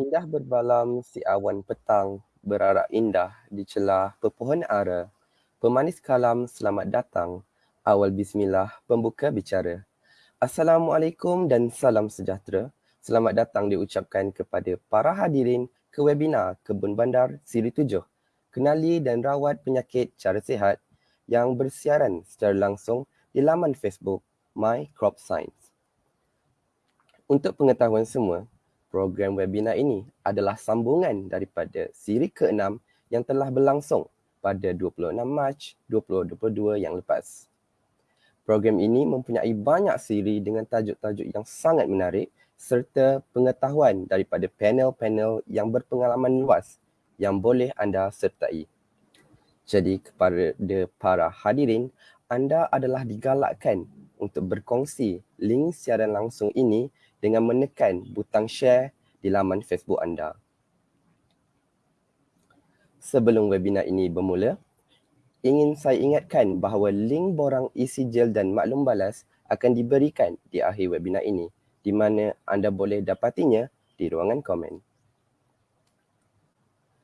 Indah berbalam si awan petang berarak indah di celah pepohon ara. Pemanis kalam selamat datang. Awal bismillah pembuka bicara. Assalamualaikum dan salam sejahtera. Selamat datang diucapkan kepada para hadirin ke webinar Kebun Bandar Siri 7. Kenali dan rawat penyakit cara sihat yang bersiaran secara langsung di laman Facebook My Crop Science. Untuk pengetahuan semua, program webinar ini adalah sambungan daripada siri ke-6 yang telah berlangsung pada 26 Mac 2022 yang lepas. Program ini mempunyai banyak siri dengan tajuk-tajuk yang sangat menarik serta pengetahuan daripada panel-panel yang berpengalaman luas yang boleh anda sertai. Jadi kepada para hadirin, anda adalah digalakkan untuk berkongsi link siaran langsung ini dengan menekan butang share di laman Facebook anda. Sebelum webinar ini bermula, ingin saya ingatkan bahawa link borang isi gel dan maklum balas akan diberikan di akhir webinar ini di mana anda boleh dapatinya di ruangan komen.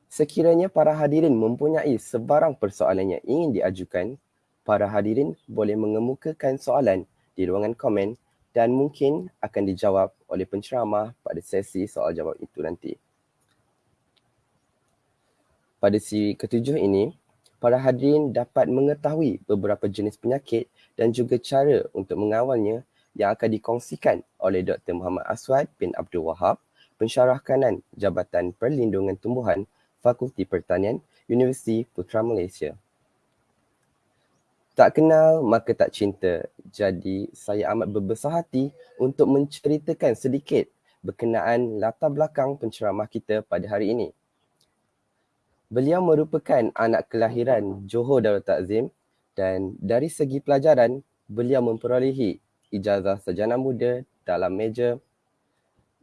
Sekiranya para hadirin mempunyai sebarang persoalan yang ingin diajukan, para hadirin boleh mengemukakan soalan di ruangan komen dan mungkin akan dijawab oleh penceramah pada sesi soal jawab itu nanti. Pada siri ketujuh ini, para hadirin dapat mengetahui beberapa jenis penyakit dan juga cara untuk mengawalnya yang akan dikongsikan oleh Dr. Muhammad Aswad bin Abdul Wahab, pensyarah kanan Jabatan Perlindungan Tumbuhan Fakulti Pertanian Universiti Putra Malaysia. Tak kenal maka tak cinta. Jadi saya amat berbesar hati untuk menceritakan sedikit berkenaan latar belakang penceramah kita pada hari ini. Beliau merupakan anak kelahiran Johor Darul Takzim dan dari segi pelajaran beliau memperolehi ijazah sarjana muda dalam meja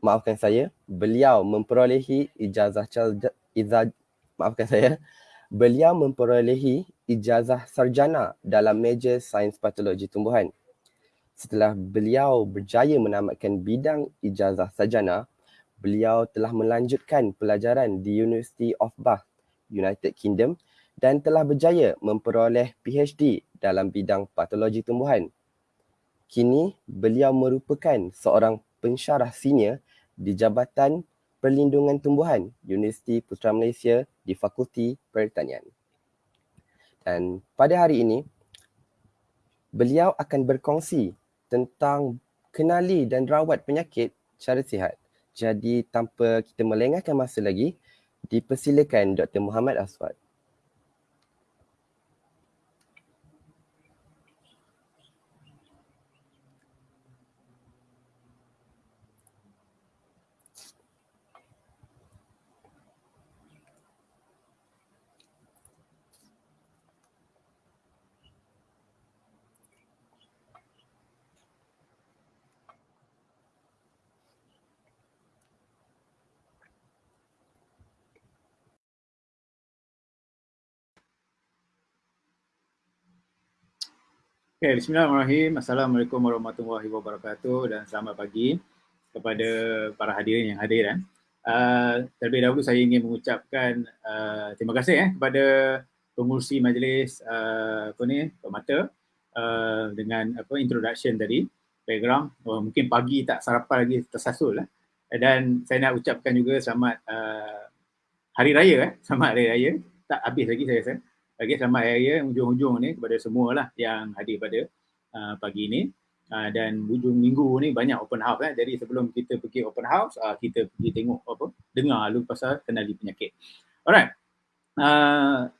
maafkan saya beliau memperolehi ijazah ijazah maafkan saya beliau memperolehi ijazah sarjana dalam major sains patologi tumbuhan. Setelah beliau berjaya menamatkan bidang ijazah sarjana, beliau telah melanjutkan pelajaran di University of Bath, United Kingdom dan telah berjaya memperoleh PhD dalam bidang patologi tumbuhan. Kini, beliau merupakan seorang pensyarah senior di Jabatan Perlindungan Tumbuhan Universiti Putra Malaysia di Fakulti Pertanian. Dan pada hari ini, beliau akan berkongsi tentang kenali dan rawat penyakit cara sihat. Jadi tanpa kita melengahkan masa lagi, dipersilakan Dr. Muhammad Aswad. Okay, Bismillahirrahmanirrahim. Assalamualaikum warahmatullahi wabarakatuh dan selamat pagi kepada para hadirin yang hadir. Eh. Uh, terlebih dahulu saya ingin mengucapkan uh, terima kasih eh, kepada pengurusi majlis uh, apa ni, pemata uh, dengan apa introduction tadi, background. Oh, mungkin pagi tak sarapan lagi tersasul. Eh. Dan saya nak ucapkan juga selamat uh, Hari Raya. Eh. Selamat Hari Raya. Tak habis lagi saya rasa. Okey, selamat hari raya hujung-hujung ni kepada semua lah yang hadir pada uh, pagi ni. Uh, dan hujung minggu ni banyak open house eh. Jadi sebelum kita pergi open house, uh, kita pergi tengok apa, dengar lu pasal kenali penyakit. Alright. Uh,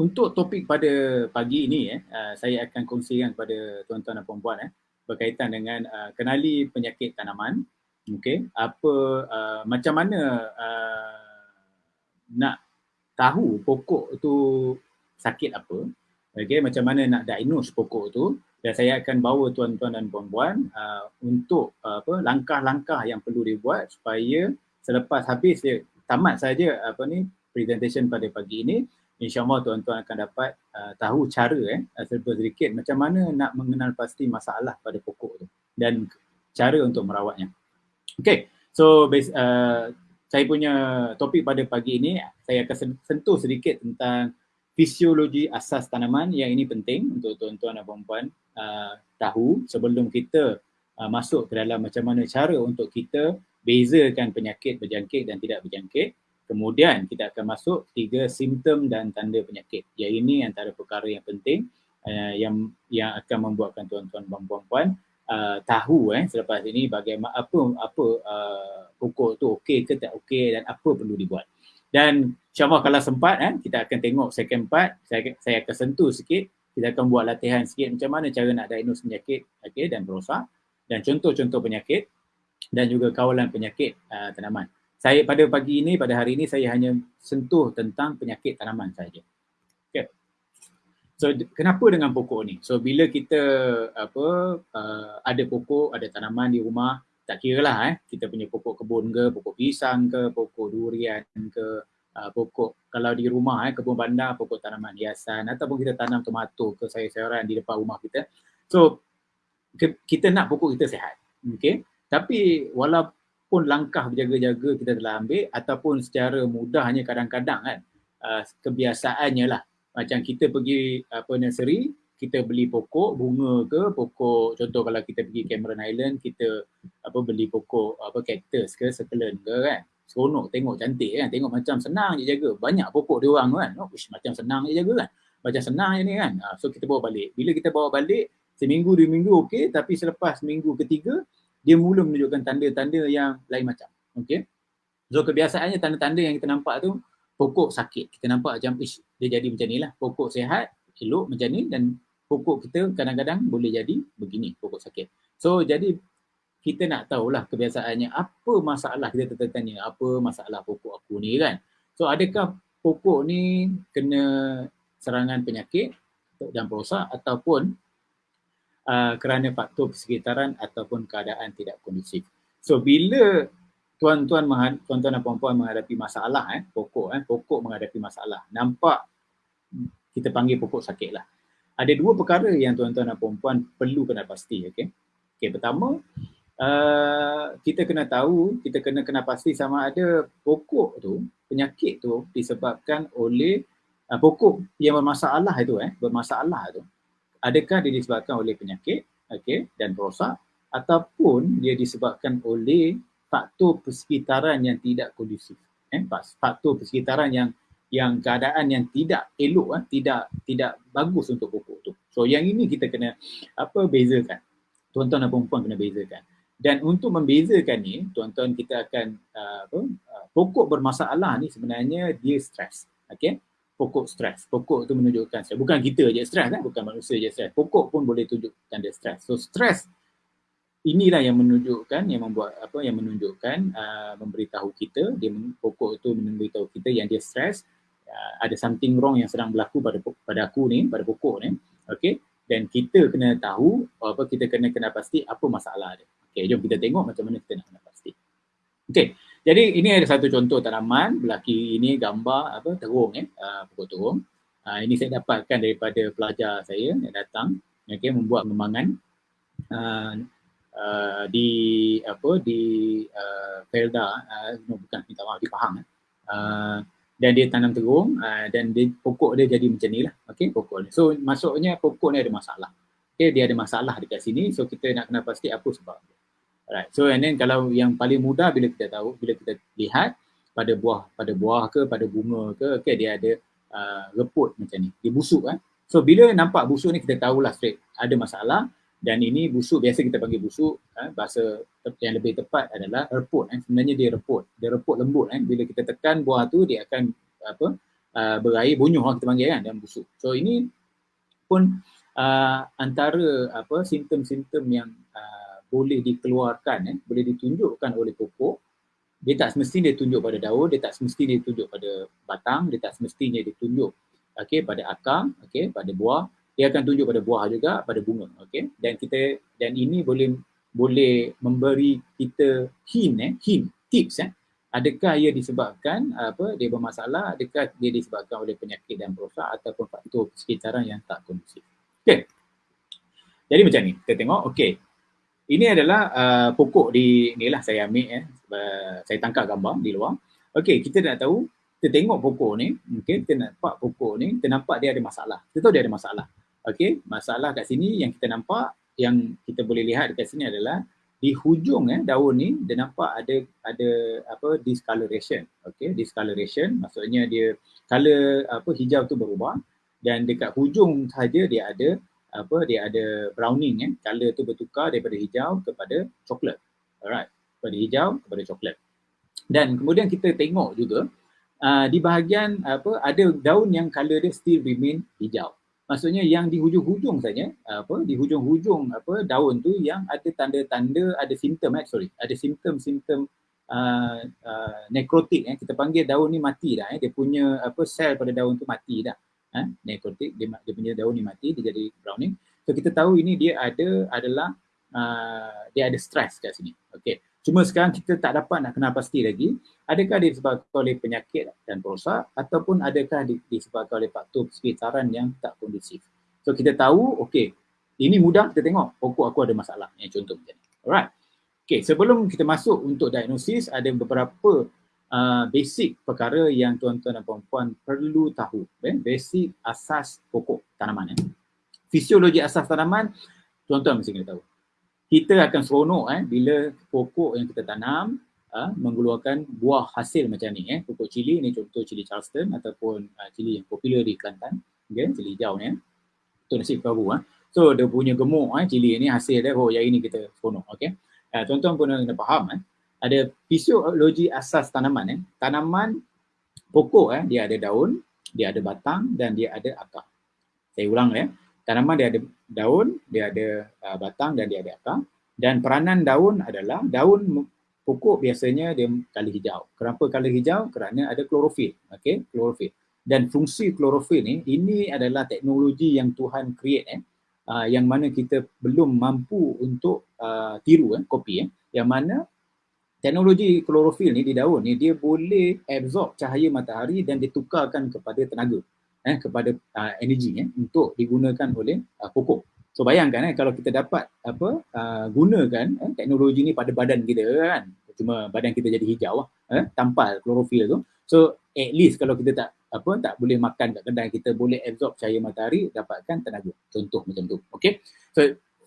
untuk topik pada pagi ini eh, uh, saya akan kongsikan kepada tuan-tuan dan puan-puan eh, berkaitan dengan uh, kenali penyakit tanaman. Okey, apa uh, macam mana uh, nak tahu pokok tu sakit apa, okay, macam mana nak diagnose pokok tu dan saya akan bawa tuan-tuan dan puan-puan uh, untuk uh, apa langkah-langkah yang perlu dibuat supaya selepas habis dia tamat saja apa ni presentation pada pagi ini insyaallah tuan-tuan akan dapat uh, tahu cara eh serba sedikit macam mana nak mengenal pasti masalah pada pokok tu dan cara untuk merawatnya. Okay, so base, uh, saya punya topik pada pagi ini saya akan sentuh sedikit tentang fisiologi asas tanaman yang ini penting untuk tuan-tuan dan puan-puan uh, tahu sebelum kita uh, masuk ke dalam macam mana cara untuk kita bezakan penyakit berjangkit dan tidak berjangkit. Kemudian kita akan masuk tiga simptom dan tanda penyakit. Yang ini antara perkara yang penting uh, yang yang akan membuatkan tuan-tuan dan puan-puan uh, tahu eh selepas ini bagaimana apa apa uh, pokok tu okey ke tak okey dan apa perlu dibuat. Dan insyaAllah kalau sempat eh, kita akan tengok second part, saya, saya akan sentuh sikit, kita akan buat latihan sikit macam mana cara nak diagnose penyakit okay, dan perosak dan contoh-contoh penyakit dan juga kawalan penyakit uh, tanaman. Saya pada pagi ini, pada hari ini saya hanya sentuh tentang penyakit tanaman saja. So kenapa dengan pokok ni? So bila kita apa uh, ada pokok, ada tanaman di rumah, tak kira lah eh, kita punya pokok kebun ke, pokok pisang ke, pokok durian ke, uh, pokok kalau di rumah eh, kebun bandar, pokok tanaman hiasan ataupun kita tanam tomato ke sayur-sayuran di depan rumah kita. So ke, kita nak pokok kita sehat. Okay? Tapi walaupun langkah berjaga-jaga kita telah ambil ataupun secara mudahnya kadang-kadang kan uh, kebiasaannya lah macam kita pergi apa nursery kita beli pokok bunga ke pokok contoh kalau kita pergi Cameron Island kita apa beli pokok apa cactus ke succulent ke kan? Seronok tengok cantik kan? Tengok macam senang je jaga. Banyak pokok dia orang kan? Oh, ush, macam senang je jaga kan? Macam senang je ni kan? Uh, so kita bawa balik. Bila kita bawa balik seminggu dua minggu okey. Tapi selepas minggu ketiga dia mula menunjukkan tanda-tanda yang lain macam okey? So kebiasaannya tanda-tanda yang kita nampak tu pokok sakit kita nampak macam ish dia jadi macam ni lah pokok sehat elok macam ni dan pokok kita kadang-kadang boleh jadi begini pokok sakit. So jadi kita nak tahulah kebiasaannya apa masalah kita tertanya apa masalah pokok aku ni kan. So adakah pokok ni kena serangan penyakit dan perosak ataupun uh, kerana faktor persekitaran ataupun keadaan tidak kondusif. So bila tuan-tuan tuan-tuan dan puan-puan menghadapi masalah eh pokok eh pokok menghadapi masalah. Nampak kita panggil pokok sakit lah. Ada dua perkara yang tuan-tuan dan puan-puan perlu kena pasti okey? Okey pertama uh, kita kena tahu kita kena kena pasti sama ada pokok tu penyakit tu disebabkan oleh uh, pokok yang bermasalah itu eh bermasalah tu. Adakah dia disebabkan oleh penyakit okey dan perosak ataupun dia disebabkan oleh faktor persekitaran yang tidak kondusif eh faktor persekitaran yang yang keadaan yang tidak elok eh, tidak tidak bagus untuk pokok tu. So yang ini kita kena apa bezakan. Tuan-tuan dan puan kena bezakan. Dan untuk membezakan ni, tuan-tuan kita akan uh, apa uh, pokok bermasalah ni sebenarnya dia stres. Okey? Pokok stres. Pokok tu menunjukkan stres. Bukan kita je stres kan, bukan manusia je stres. Pokok pun boleh tunjuk tanda stres. So stres inilah yang menunjukkan yang membuat apa yang menunjukkan uh, memberitahu kita dia pokok itu memberitahu kita yang dia stres uh, ada something wrong yang sedang berlaku pada pada aku ni, pada pokok ni. Okey. Dan kita kena tahu apa kita kena kena pasti apa masalah dia. Okey, jom kita tengok macam mana kita nak kena pasti. Okey. Jadi ini ada satu contoh tanaman, belaki ini gambar apa terung eh, uh, pokok terung. Uh, ini saya dapatkan daripada pelajar saya yang datang okey membuat kembangan uh, uh, di apa di uh, Felda uh, bukan minta maaf di Pahang eh. Uh, dan dia tanam terung uh, dan dia, pokok dia jadi macam ni lah okay, pokok ni. So maksudnya pokok ni ada masalah. Okay, dia ada masalah dekat sini so kita nak kena pasti apa sebab dia. Alright. So and then kalau yang paling mudah bila kita tahu, bila kita lihat pada buah, pada buah ke, pada bunga ke, okay, dia ada uh, reput macam ni. Dia busuk kan. So bila nampak busuk ni kita tahulah straight ada masalah dan ini busuk biasa kita panggil busuk eh, bahasa yang lebih tepat adalah reput eh. sebenarnya dia reput. Dia reput lembut eh. bila kita tekan buah tu dia akan apa uh, berair bunyuh lah kita panggil kan dan busuk. So ini pun uh, antara apa simptom-simptom yang uh, boleh dikeluarkan eh, boleh ditunjukkan oleh pokok. Dia tak semestinya dia tunjuk pada daun dia tak semestinya dia tunjuk pada batang dia tak semestinya dia tunjuk okey pada akar okey pada buah dia akan tunjuk pada buah juga pada bunga okey dan kita dan ini boleh boleh memberi kita hint eh hint tips eh adakah ia disebabkan apa dia bermasalah adakah dia disebabkan oleh penyakit dan perosak ataupun faktor sekitaran yang tak kondusif okey jadi macam ni kita tengok okey Ini adalah uh, pokok di ni lah saya ambil eh. Uh, saya tangkap gambar di luar. Okey, kita nak tahu, kita tengok pokok ni, okay, kita nampak pokok ni, kita nampak dia ada masalah. Kita tahu dia ada masalah. Okey, masalah kat sini yang kita nampak, yang kita boleh lihat dekat sini adalah di hujung eh daun ni dia nampak ada ada apa discoloration. Okey, discoloration maksudnya dia color apa hijau tu berubah dan dekat hujung saja dia ada apa dia ada browning eh color tu bertukar daripada hijau kepada coklat. Alright daripada hijau kepada coklat. Dan kemudian kita tengok juga uh, di bahagian apa ada daun yang color dia still remain hijau maksudnya yang di hujung-hujung saja apa di hujung-hujung apa daun tu yang ada tanda-tanda ada simptom eh sorry ada simptom-simptom uh, uh, nekrotik eh. Kita panggil daun ni mati dah eh. Dia punya apa sel pada daun tu mati dah eh, nekrotik dia, dia punya daun ni mati dia jadi browning. So kita tahu ini dia ada adalah uh, dia ada stress kat sini okey cuma sekarang kita tak dapat nak kenal pasti lagi adakah disebabkan oleh penyakit dan perosak ataupun adakah disebabkan oleh faktor sekitaran yang tak kondusif so kita tahu okey ini mudah kita tengok pokok aku ada masalah yang contoh macam ni alright okey sebelum kita masuk untuk diagnosis ada beberapa uh, basic perkara yang tuan-tuan dan puan-puan perlu tahu. Eh? Basic asas pokok tanaman. Eh? Fisiologi asas tanaman, tuan-tuan mesti kena tahu. Kita akan seronok eh, bila pokok yang kita tanam uh, mengeluarkan buah hasil macam ni. Eh? Pokok cili ni contoh cili Charleston ataupun uh, cili yang popular di Kelantan. Okay? Cili hijau ni. Eh? Itu nasib kau eh? So dia punya gemuk eh, cili ni hasil dia, oh yang ini kita seronok. Okay? Uh, tuan-tuan pun kena faham eh? ada fisiologi asas tanaman eh. Tanaman pokok eh dia ada daun, dia ada batang dan dia ada akar. Saya ulang ya. Tanaman dia ada daun, dia ada uh, batang dan dia ada akar. Dan peranan daun adalah daun pokok biasanya dia kali hijau. Kenapa kali hijau? Kerana ada klorofil. Okey, klorofil. Dan fungsi klorofil ni ini adalah teknologi yang Tuhan create eh. Uh, yang mana kita belum mampu untuk uh, tiru eh, kopi eh. Yang mana teknologi klorofil ni di daun ni dia boleh absorb cahaya matahari dan ditukarkan kepada tenaga eh kepada uh, energi eh untuk digunakan oleh uh, pokok. So bayangkan eh kalau kita dapat apa uh, gunakan eh, teknologi ni pada badan kita kan cuma badan kita jadi hijau eh tanpa klorofil tu. So at least kalau kita tak apa tak boleh makan kat kedai kita boleh absorb cahaya matahari dapatkan tenaga. Contoh macam tu. Okey. So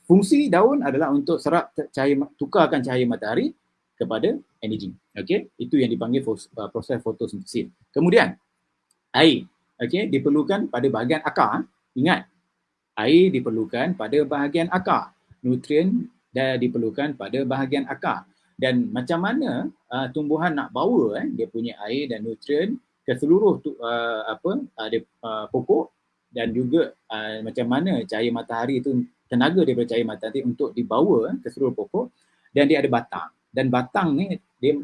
fungsi daun adalah untuk serap cahaya tukarkan cahaya matahari kepada energi. Okey, itu yang dipanggil proses fotosintesis. Kemudian air, okey, diperlukan pada bahagian akar. Ingat, air diperlukan pada bahagian akar. Nutrien dan diperlukan pada bahagian akar. Dan macam mana uh, tumbuhan nak bawa eh, dia punya air dan nutrien ke seluruh tu, uh, apa uh, dia, uh, pokok dan juga uh, macam mana cahaya matahari itu tenaga daripada cahaya matahari untuk dibawa eh, ke seluruh pokok dan dia ada batang dan batang ni dia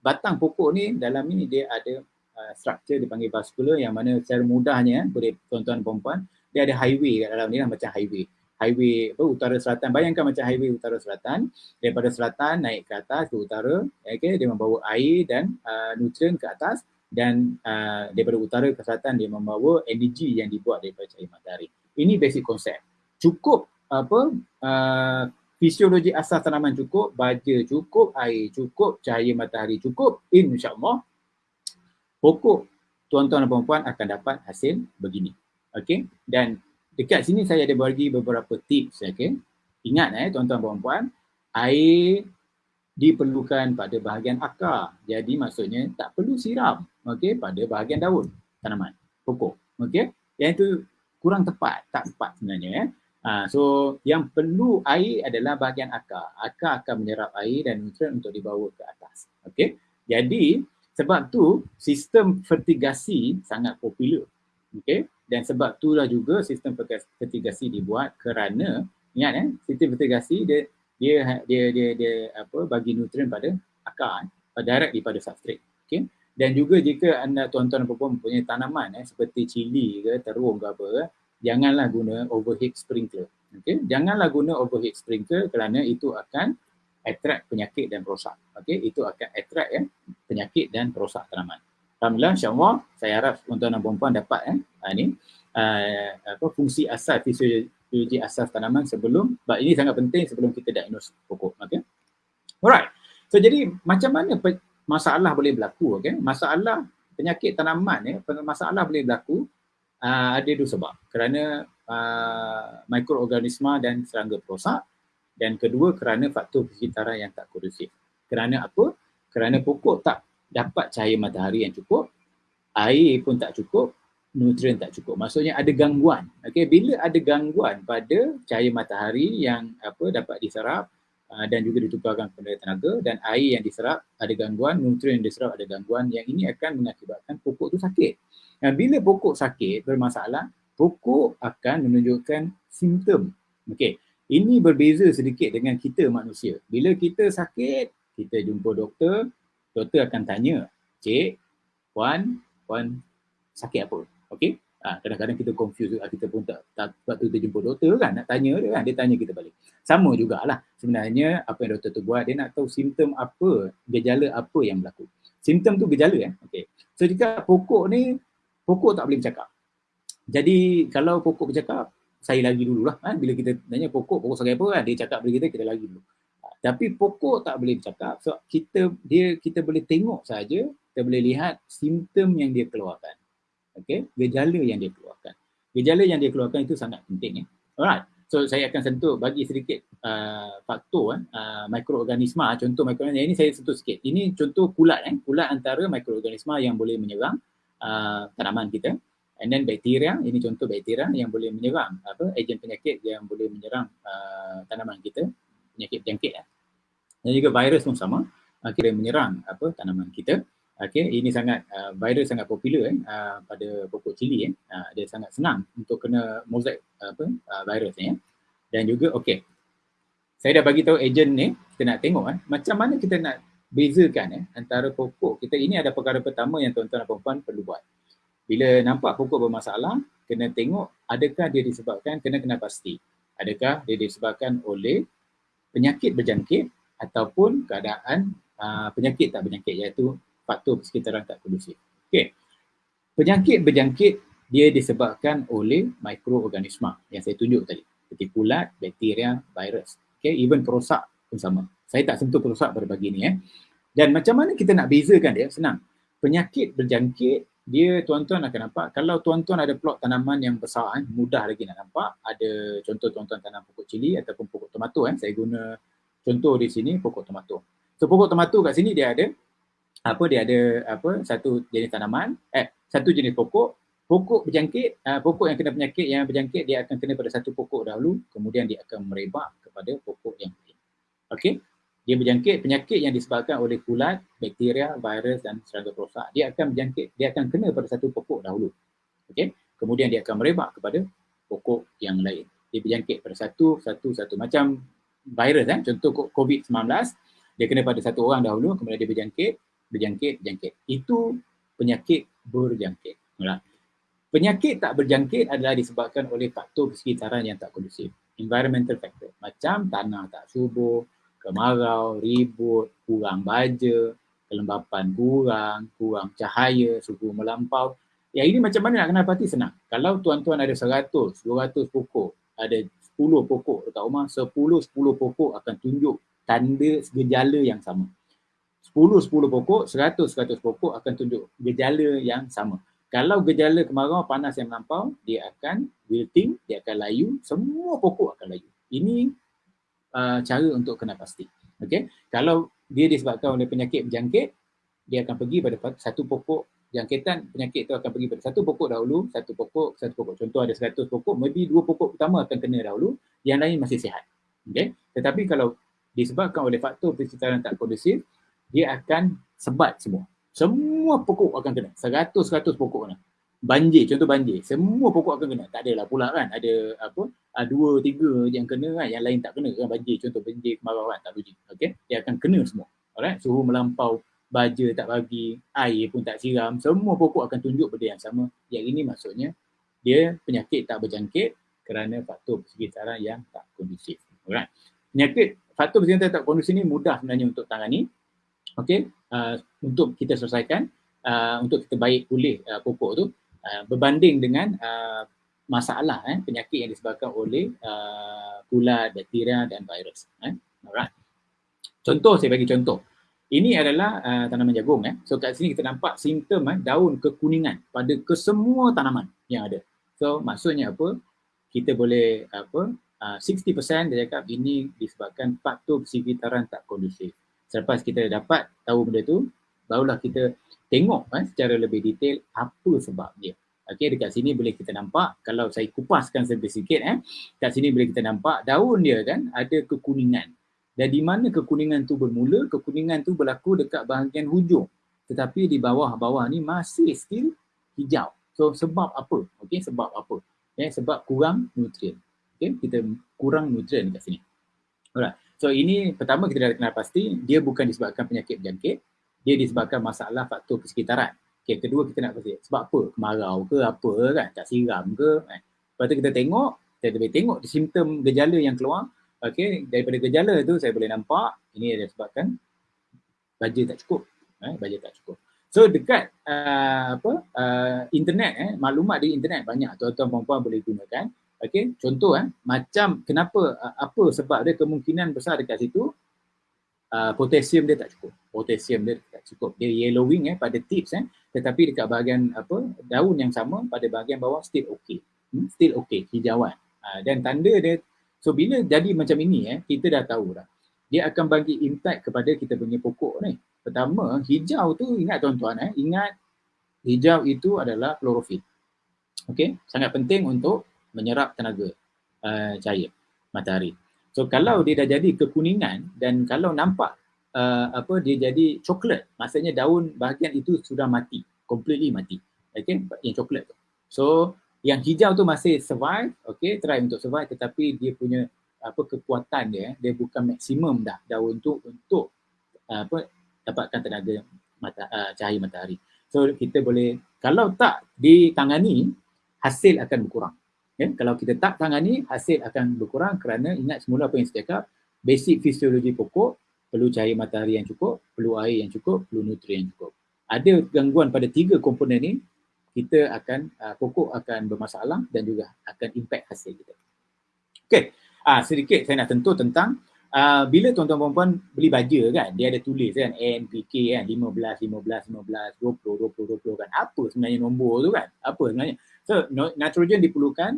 batang pokok ni dalam ni dia ada uh, structure dipanggil vascular yang mana secara mudahnya boleh tuan-tuan puan dia ada highway kat dalam ni lah macam highway. Highway apa utara selatan. Bayangkan macam highway utara selatan daripada selatan naik ke atas ke utara okey dia membawa air dan uh, nutrien ke atas dan uh, daripada utara ke selatan dia membawa energi yang dibuat daripada cahaya matahari. Ini basic konsep cukup apa uh, fisiologi asas tanaman cukup, baja cukup, air cukup, cahaya matahari cukup, insyaAllah pokok tuan-tuan dan perempuan akan dapat hasil begini. Okay? Dan dekat sini saya ada bagi beberapa tips. Okay? Ingat eh tuan-tuan dan perempuan, air diperlukan pada bahagian akar. Jadi maksudnya tak perlu siram okay, pada bahagian daun tanaman, pokok. Okay? Yang itu kurang tepat, tak tepat sebenarnya. Eh? Ha, so yang perlu air adalah bahagian akar. Akar akan menyerap air dan nutrien untuk dibawa ke atas. Okey. Jadi sebab tu sistem fertigasi sangat popular. Okey. Dan sebab itulah juga sistem fertigasi dibuat kerana ingat eh sistem fertigasi dia dia dia dia, dia apa bagi nutrien pada akar eh, direct daripada substrate. Okey. Dan juga jika anda tuan-tuan dan puan mempunyai tanaman eh, seperti cili ke terung ke apa janganlah guna overheat sprinkler. Okay? Janganlah guna overheat sprinkler kerana itu akan attract penyakit dan perosak. Okay? Itu akan attract ya, penyakit dan perosak tanaman. Alhamdulillah, insyaAllah saya harap tuan-tuan dan perempuan dapat eh, ini uh, apa, fungsi asal fisiologi, asas tanaman sebelum, sebab ini sangat penting sebelum kita diagnose pokok. Okay? Alright. So jadi macam mana masalah boleh berlaku? Okay? Masalah penyakit tanaman, ya, masalah boleh berlaku uh, ada dua sebab. Kerana uh, mikroorganisma dan serangga perosak dan kedua kerana faktor persekitaran yang tak kondusif. Kerana apa? Kerana pokok tak dapat cahaya matahari yang cukup, air pun tak cukup, nutrien tak cukup. Maksudnya ada gangguan. Okey, bila ada gangguan pada cahaya matahari yang apa dapat diserap uh, dan juga ditukarkan kepada tenaga dan air yang diserap ada gangguan, nutrien yang diserap ada gangguan yang ini akan mengakibatkan pokok tu sakit. Dan bila pokok sakit bermasalah, pokok akan menunjukkan simptom. Okey. Ini berbeza sedikit dengan kita manusia. Bila kita sakit, kita jumpa doktor, doktor akan tanya, "Cik, puan, puan sakit apa?" Okey? Ha, kadang-kadang kita confuse juga, kita pun tak, tak waktu kita jumpa doktor kan, nak tanya dia kan, dia tanya kita balik. Sama jugalah sebenarnya apa yang doktor tu buat, dia nak tahu simptom apa, gejala apa yang berlaku. Simptom tu gejala eh. Okey. So jika pokok ni, pokok tak boleh bercakap. Jadi kalau pokok bercakap, saya lagi dululah kan? Bila kita tanya pokok pokok sebagai apa kan? Dia cakap bagi kita kita lagi dulu. Tapi pokok tak boleh bercakap. So kita dia kita boleh tengok saja kita boleh lihat simptom yang dia keluarkan. Okey gejala yang dia keluarkan. Gejala yang dia keluarkan itu sangat penting ya alright. So saya akan sentuh bagi sedikit uh, faktor uh, mikroorganisma. Contoh mikroorganisma. Ini saya sentuh sikit. Ini contoh kulat eh. Kulat antara mikroorganisma yang boleh menyerang uh, tanaman kita And then bakteria, ini contoh bakteria yang boleh menyerang apa ejen penyakit yang boleh menyerang uh, tanaman kita, penyakit berjangkit ya. Dan juga virus pun sama, uh, kira menyerang apa tanaman kita. Okey, ini sangat uh, virus sangat popular eh, uh, pada pokok cili eh. Uh, dia sangat senang untuk kena mozaik apa uh, virus ni eh. Dan juga okey. Saya dah bagi tahu ejen ni, kita nak tengok eh macam mana kita nak bezakan eh antara pokok kita ini ada perkara pertama yang tuan-tuan dan puan-puan perlu buat bila nampak pokok bermasalah, kena tengok adakah dia disebabkan, kena kena pasti. Adakah dia disebabkan oleh penyakit berjangkit ataupun keadaan uh, penyakit tak berjangkit iaitu faktor persekitaran tak kondusif. Okey. Penyakit berjangkit dia disebabkan oleh mikroorganisma yang saya tunjuk tadi. Seperti kulat, bakteria, virus. Okey, even perosak pun sama. Saya tak sentuh perosak pada pagi ni eh. Dan macam mana kita nak bezakan dia? Senang. Penyakit berjangkit dia tuan-tuan akan nampak kalau tuan-tuan ada plot tanaman yang besar eh, mudah lagi nak nampak ada contoh tuan-tuan tanam pokok cili ataupun pokok tomato eh. saya guna contoh di sini pokok tomato. So pokok tomato kat sini dia ada apa dia ada apa satu jenis tanaman eh satu jenis pokok. Pokok berjangkit uh, pokok yang kena penyakit yang berjangkit dia akan kena pada satu pokok dahulu kemudian dia akan merebak kepada pokok yang lain. Okey dia berjangkit penyakit yang disebabkan oleh kulat, bakteria, virus dan serangga perosak. Dia akan berjangkit, dia akan kena pada satu pokok dahulu. Okey. Kemudian dia akan merebak kepada pokok yang lain. Dia berjangkit pada satu, satu, satu. Macam virus kan, contoh COVID-19, dia kena pada satu orang dahulu, kemudian dia berjangkit, berjangkit, berjangkit. Itu penyakit berjangkit. Penyakit tak berjangkit adalah disebabkan oleh faktor persekitaran yang tak kondusif. Environmental factor. Macam tanah tak subur, kemarau, ribut, kurang baja, kelembapan kurang, kurang cahaya, suhu melampau. Yang ini macam mana nak kenal pasti senang. Kalau tuan-tuan ada 100, 200 pokok, ada 10 pokok dekat rumah, 10-10 pokok akan tunjuk tanda gejala yang sama. 10-10 pokok, 100-100 pokok akan tunjuk gejala yang sama. Kalau gejala kemarau panas yang melampau, dia akan wilting, dia akan layu, semua pokok akan layu. Ini uh, cara untuk kena pasti. Okey, kalau dia disebabkan oleh penyakit berjangkit, dia akan pergi pada satu pokok jangkitan penyakit itu akan pergi pada satu pokok dahulu, satu pokok, satu pokok. Contoh ada 100 pokok, maybe dua pokok pertama akan kena dahulu, yang lain masih sihat. Okey, tetapi kalau disebabkan oleh faktor persekitaran tak kondusif, dia akan sebat semua. Semua pokok akan kena. 100-100 pokok kena banjir, contoh banjir, semua pokok akan kena. Tak adalah pula kan, ada apa, uh, dua, tiga yang kena kan, yang lain tak kena kan banjir, contoh banjir kemarau kan, tak logik. Okay, dia akan kena semua. Alright, suhu melampau, baja tak bagi, air pun tak siram, semua pokok akan tunjuk benda yang sama. Yang ini maksudnya, dia penyakit tak berjangkit kerana faktor persekitaran yang tak kondusif. Alright, penyakit faktor persekitaran tak kondusif ni mudah sebenarnya untuk tangani. Okay, uh, untuk kita selesaikan, uh, untuk kita baik pulih uh, pokok tu, Uh, berbanding dengan uh, masalah eh, penyakit yang disebabkan oleh uh, kulat, bakteria dan virus. Eh. Alright. Contoh saya bagi contoh. Ini adalah uh, tanaman jagung. Eh. So kat sini kita nampak simptom eh, daun kekuningan pada kesemua tanaman yang ada. So maksudnya apa? Kita boleh apa? Uh, 60% dia cakap ini disebabkan faktor persekitaran tak kondusif. Selepas kita dapat tahu benda tu, barulah kita tengok eh, secara lebih detail apa sebab dia. Okey, dekat sini boleh kita nampak kalau saya kupaskan sedikit eh, kat sini boleh kita nampak daun dia kan ada kekuningan. Dan di mana kekuningan tu bermula? Kekuningan tu berlaku dekat bahagian hujung. Tetapi di bawah-bawah ni masih still hijau. So sebab apa? Okey, sebab apa? Eh, sebab kurang nutrien. Okey, kita kurang nutrien dekat sini. Alright. So ini pertama kita dah kenal pasti dia bukan disebabkan penyakit berjangkit, dia disebabkan masalah faktor persekitaran. Okay, kedua kita nak pasti sebab apa? Kemarau ke apa kan? Tak siram ke? Eh. Lepas tu kita tengok, kita boleh tengok simptom gejala yang keluar. Okay, daripada gejala tu saya boleh nampak ini ada sebabkan baja tak cukup. Eh, baja tak cukup. So dekat uh, apa uh, internet eh maklumat di internet banyak tuan-tuan puan-puan boleh gunakan. Okey, contoh eh macam kenapa uh, apa sebab dia kemungkinan besar dekat situ uh, potasium dia tak cukup. Potasium dia tak cukup. Dia yellowing eh pada tips eh tetapi dekat bahagian apa daun yang sama pada bahagian bawah still okay. Hmm? Still okay hijauan. Uh, dan tanda dia so bila jadi macam ini eh kita dah tahu dah. Dia akan bagi impact kepada kita punya pokok ni. Pertama, hijau tu ingat tuan-tuan eh, ingat hijau itu adalah klorofil. Okey, sangat penting untuk menyerap tenaga uh, cahaya matahari. So kalau dia dah jadi kekuningan dan kalau nampak uh, apa dia jadi coklat, maksudnya daun bahagian itu sudah mati, completely mati. Okay, yang coklat tu. So yang hijau tu masih survive, okay, try untuk survive tetapi dia punya apa kekuatan dia, dia bukan maksimum dah daun tu untuk uh, apa dapatkan tenaga mata, uh, cahaya matahari. So kita boleh, kalau tak ditangani, hasil akan berkurang. Ya, kalau kita tak tangani, hasil akan berkurang kerana ingat semula apa yang saya cakap, basic fisiologi pokok perlu cahaya matahari yang cukup, perlu air yang cukup, perlu nutrien yang cukup. Ada gangguan pada tiga komponen ini, kita akan, uh, pokok akan bermasalah dan juga akan impact hasil kita. Okey, uh, sedikit saya nak tentu tentang uh, bila tuan-tuan puan beli baja kan, dia ada tulis kan, NPK kan, 15, 15, 15, 20, 20, 20 kan. Apa sebenarnya nombor tu kan? Apa sebenarnya? So nitrogen diperlukan,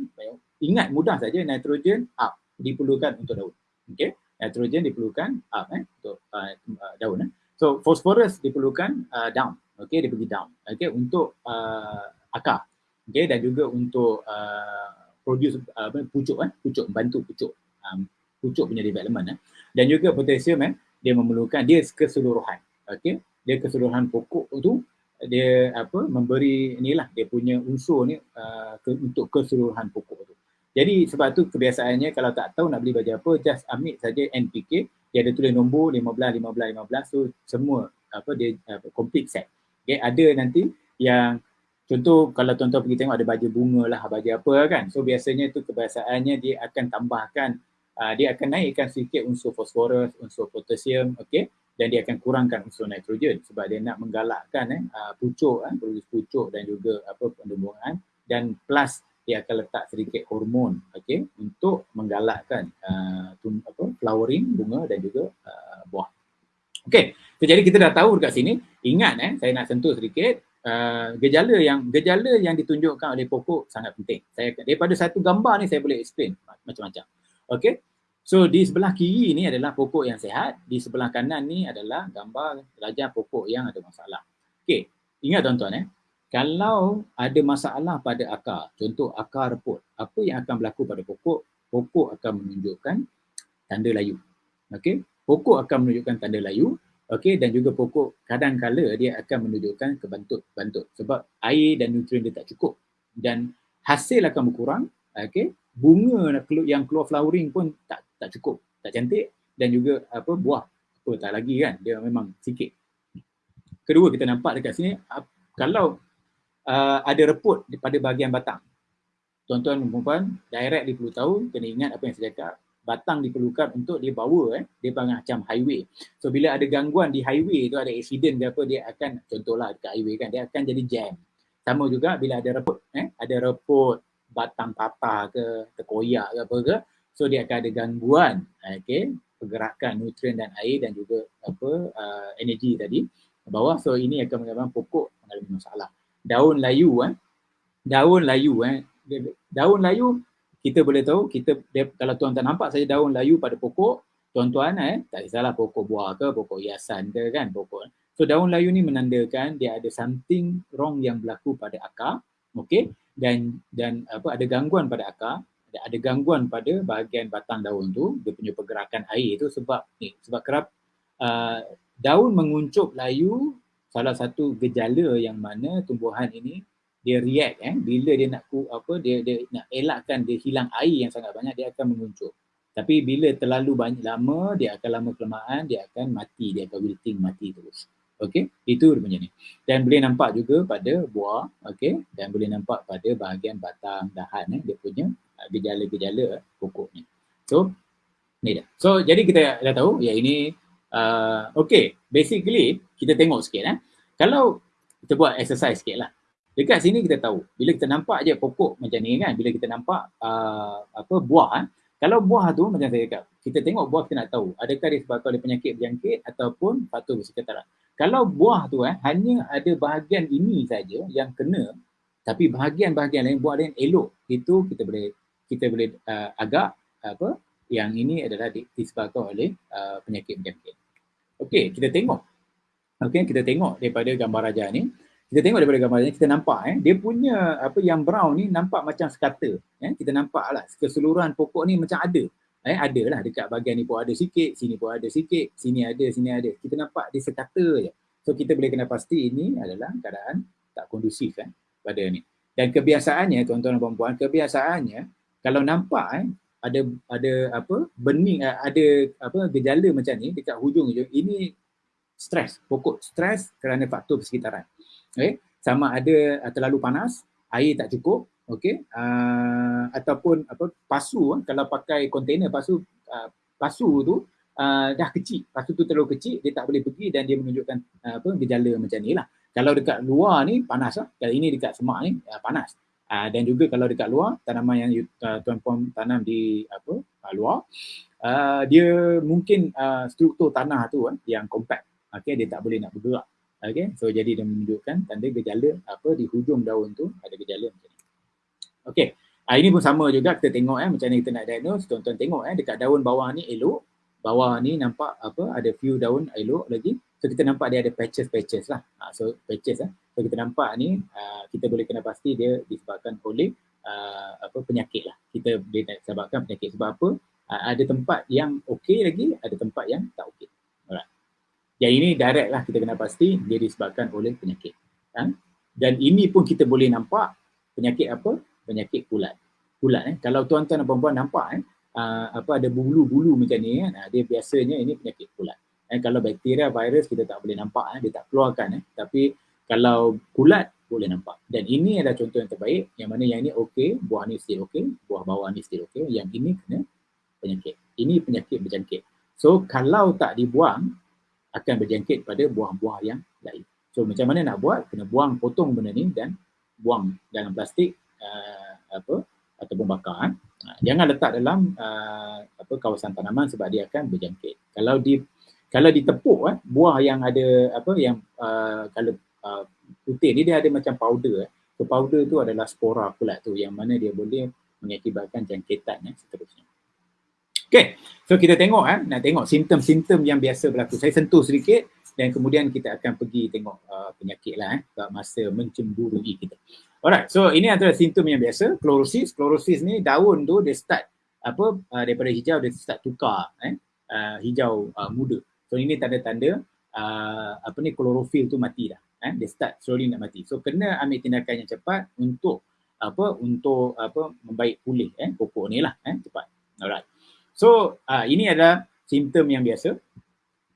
ingat mudah saja nitrogen up diperlukan untuk daun. Okay, nitrogen diperlukan up eh, untuk uh, daun. Eh. So phosphorus diperlukan uh, down, okay, dia pergi down, okay, untuk uh, akar, okay, dan juga untuk uh, produce uh, pucuk, eh, pucuk, bantu pucuk, um, pucuk punya development. Eh. Dan juga potassium, eh, dia memerlukan, dia keseluruhan, okay, dia keseluruhan pokok tu dia apa memberi inilah dia punya unsur ni uh, ke, untuk keseluruhan pokok tu. Jadi sebab tu kebiasaannya kalau tak tahu nak beli baju apa just ambil saja NPK dia ada tulis nombor 15 15 15 so semua apa dia apa, complete set. Okay, ada nanti yang contoh kalau tuan-tuan pergi tengok ada baju bunga lah baju apa kan. So biasanya tu kebiasaannya dia akan tambahkan uh, dia akan naikkan sedikit unsur fosforus, unsur potasium, okey dan dia akan kurangkan unsur nitrogen sebab dia nak menggalakkan eh uh, pucuk eh produksi pucuk dan juga apa penumbuhan dan plus dia akan letak sedikit hormon okey untuk menggalakkan uh, apa flowering bunga dan juga uh, buah. Okey, so, jadi kita dah tahu dekat sini ingat eh saya nak sentuh sedikit uh, gejala yang gejala yang ditunjukkan oleh pokok sangat penting. Saya daripada satu gambar ni saya boleh explain macam-macam. Okey. So di sebelah kiri ni adalah pokok yang sehat, di sebelah kanan ni adalah gambar rajah pokok yang ada masalah. Okey, ingat tuan-tuan eh, kalau ada masalah pada akar, contoh akar reput, apa yang akan berlaku pada pokok? Pokok akan menunjukkan tanda layu. Okey, pokok akan menunjukkan tanda layu, okey dan juga pokok kadang-kala dia akan menunjukkan kebantut-bantut sebab air dan nutrien dia tak cukup dan hasil akan berkurang, okey bunga yang keluar flowering pun tak tak cukup, tak cantik dan juga apa buah apa tak lagi kan dia memang sikit. Kedua kita nampak dekat sini kalau uh, ada reput pada bahagian batang. Tuan-tuan dan puan direct dia perlu tahu kena ingat apa yang saya cakap. Batang diperlukan untuk dia bawa eh dia panggil macam highway. So bila ada gangguan di highway tu ada accident ke apa dia akan contohlah dekat highway kan dia akan jadi jam. Sama juga bila ada reput eh ada reput batang patah ke terkoyak ke apa ke so dia akan ada gangguan okey pergerakan nutrien dan air dan juga apa uh, energi tadi bawah. So ini akan menyebabkan pokok mengalami masalah. Daun layu eh daun layu eh daun layu kita boleh tahu kita dia, kalau tuan tak nampak saja daun layu pada pokok tuan-tuan eh tak kisahlah pokok buah ke pokok hiasan ke kan pokok. So daun layu ni menandakan dia ada something wrong yang berlaku pada akar okey dan dan apa ada gangguan pada akar ada, gangguan pada bahagian batang daun tu dia punya pergerakan air tu sebab ni sebab kerap uh, daun menguncup layu salah satu gejala yang mana tumbuhan ini dia react eh bila dia nak apa dia dia nak elakkan dia hilang air yang sangat banyak dia akan menguncup. Tapi bila terlalu banyak lama dia akan lama kelamaan dia akan mati dia akan wilting mati terus okey? Itu dia punya ni. Dan boleh nampak juga pada buah okey? Dan boleh nampak pada bahagian batang dahan eh dia punya uh, gejala-gejala pokok ni so ni dia. So jadi kita dah tahu ya ini uh, okey basically kita tengok sikit eh. Kalau kita buat exercise sikit lah. Dekat sini kita tahu, bila kita nampak je pokok macam ni kan, bila kita nampak uh, apa buah, eh, kalau buah tu macam saya cakap, kita tengok buah kita nak tahu adakah disebabkan oleh penyakit berjangkit ataupun faktor bersekitaran. Kalau buah tu eh, hanya ada bahagian ini saja yang kena, tapi bahagian-bahagian lain buah lain elok, itu kita boleh kita boleh uh, agak apa yang ini adalah disebabkan oleh uh, penyakit berjangkit. Okey, kita tengok. Okey, kita tengok daripada gambar raja ni kita tengok daripada gambar ni kita nampak eh dia punya apa yang brown ni nampak macam sekata eh kita nampak lah keseluruhan pokok ni macam ada eh ada lah dekat bahagian ni pun ada sikit sini pun ada sikit sini ada sini ada. Kita nampak dia sekata je. So kita boleh kena pasti ini adalah keadaan tak kondusif eh pada ni. Dan kebiasaannya tuan-tuan dan puan-puan kebiasaannya kalau nampak eh ada ada apa bening eh, ada apa gejala macam ni dekat hujung hujung ini stres pokok stres kerana faktor persekitaran. Okay? sama ada terlalu panas, air tak cukup, okay? uh, ataupun apa pasu uh, kalau pakai kontainer pasu uh, pasu tu uh, dah kecil, pasu tu terlalu kecil dia tak boleh pergi dan dia menunjukkan uh, apa gejala macam ni lah. Kalau dekat luar ni panas lah, kalau ini dekat semak ni uh, panas. Uh, dan juga kalau dekat luar tanaman yang uh, tuan puan tanam di apa uh, luar uh, dia mungkin uh, struktur tanah tu uh, yang compact okay, dia tak boleh nak bergerak Okay, so jadi dia menunjukkan tanda gejala apa di hujung daun tu ada gejala macam ni. Okay, uh, ini pun sama juga kita tengok eh macam ni kita nak diagnose. Tuan-tuan tengok eh dekat daun bawah ni elok, bawah ni nampak apa ada few daun elok lagi. So kita nampak dia ada patches-patches lah. Uh, so patches eh. So kita nampak ni uh, kita boleh kena pasti dia disebabkan oleh uh, apa penyakit lah. Kita boleh sebabkan penyakit sebab apa? Uh, ada tempat yang okey lagi, ada tempat yang tak okey. Yang ini direct lah kita kena pasti dia disebabkan oleh penyakit. Ha? Dan ini pun kita boleh nampak penyakit apa? Penyakit kulat. Kulat eh. Kalau tuan-tuan dan puan-puan nampak eh, uh, apa ada bulu-bulu macam ni uh, dia biasanya ini penyakit kulat. Eh, kalau bakteria, virus kita tak boleh nampak, eh, dia tak keluarkan. Eh. Tapi kalau kulat boleh nampak. Dan ini adalah contoh yang terbaik, yang mana yang ini okey, buah ni still okey, buah bawah ni still okey, yang ini kena penyakit. Ini penyakit berjangkit. So kalau tak dibuang, akan berjangkit pada buah-buah yang lain. So macam mana nak buat? Kena buang potong benda ni dan buang dalam plastik uh, apa ataupun bakar. Uh, jangan letak dalam uh, apa kawasan tanaman sebab dia akan berjangkit. Kalau di kalau ditepuk eh, buah yang ada apa yang uh, kalau uh, putih ni dia ada macam powder eh. So powder tu adalah spora kulat tu yang mana dia boleh mengakibatkan jangkitan eh, seterusnya. Okay, so kita tengok eh, nak tengok simptom-simptom yang biasa berlaku. Saya sentuh sedikit dan kemudian kita akan pergi tengok uh, penyakit lah eh, masa mencemburui kita. Alright, so ini antara simptom yang biasa, klorosis. Klorosis ni daun tu dia start apa uh, daripada hijau dia start tukar eh, uh, hijau uh, muda. So ini tanda-tanda uh, apa ni klorofil tu mati dah. Eh, dia start slowly nak mati. So kena ambil tindakan yang cepat untuk apa untuk apa membaik pulih eh pokok ni lah eh cepat. Alright. So uh, ini adalah simptom yang biasa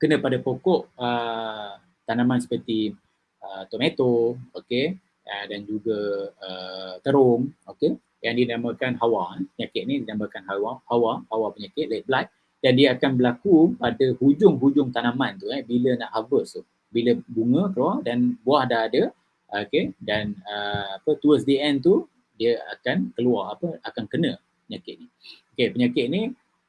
kena pada pokok uh, tanaman seperti uh, tomato, okay, uh, dan juga uh, terung, okay, yang dinamakan hawa. Eh. Penyakit ni dinamakan hawa, hawa, hawa penyakit, late blight dan dia akan berlaku pada hujung-hujung tanaman tu eh, bila nak harvest tu. Bila bunga keluar dan buah dah ada, okay, dan uh, apa towards the end tu dia akan keluar apa akan kena penyakit ni. Okey, penyakit ni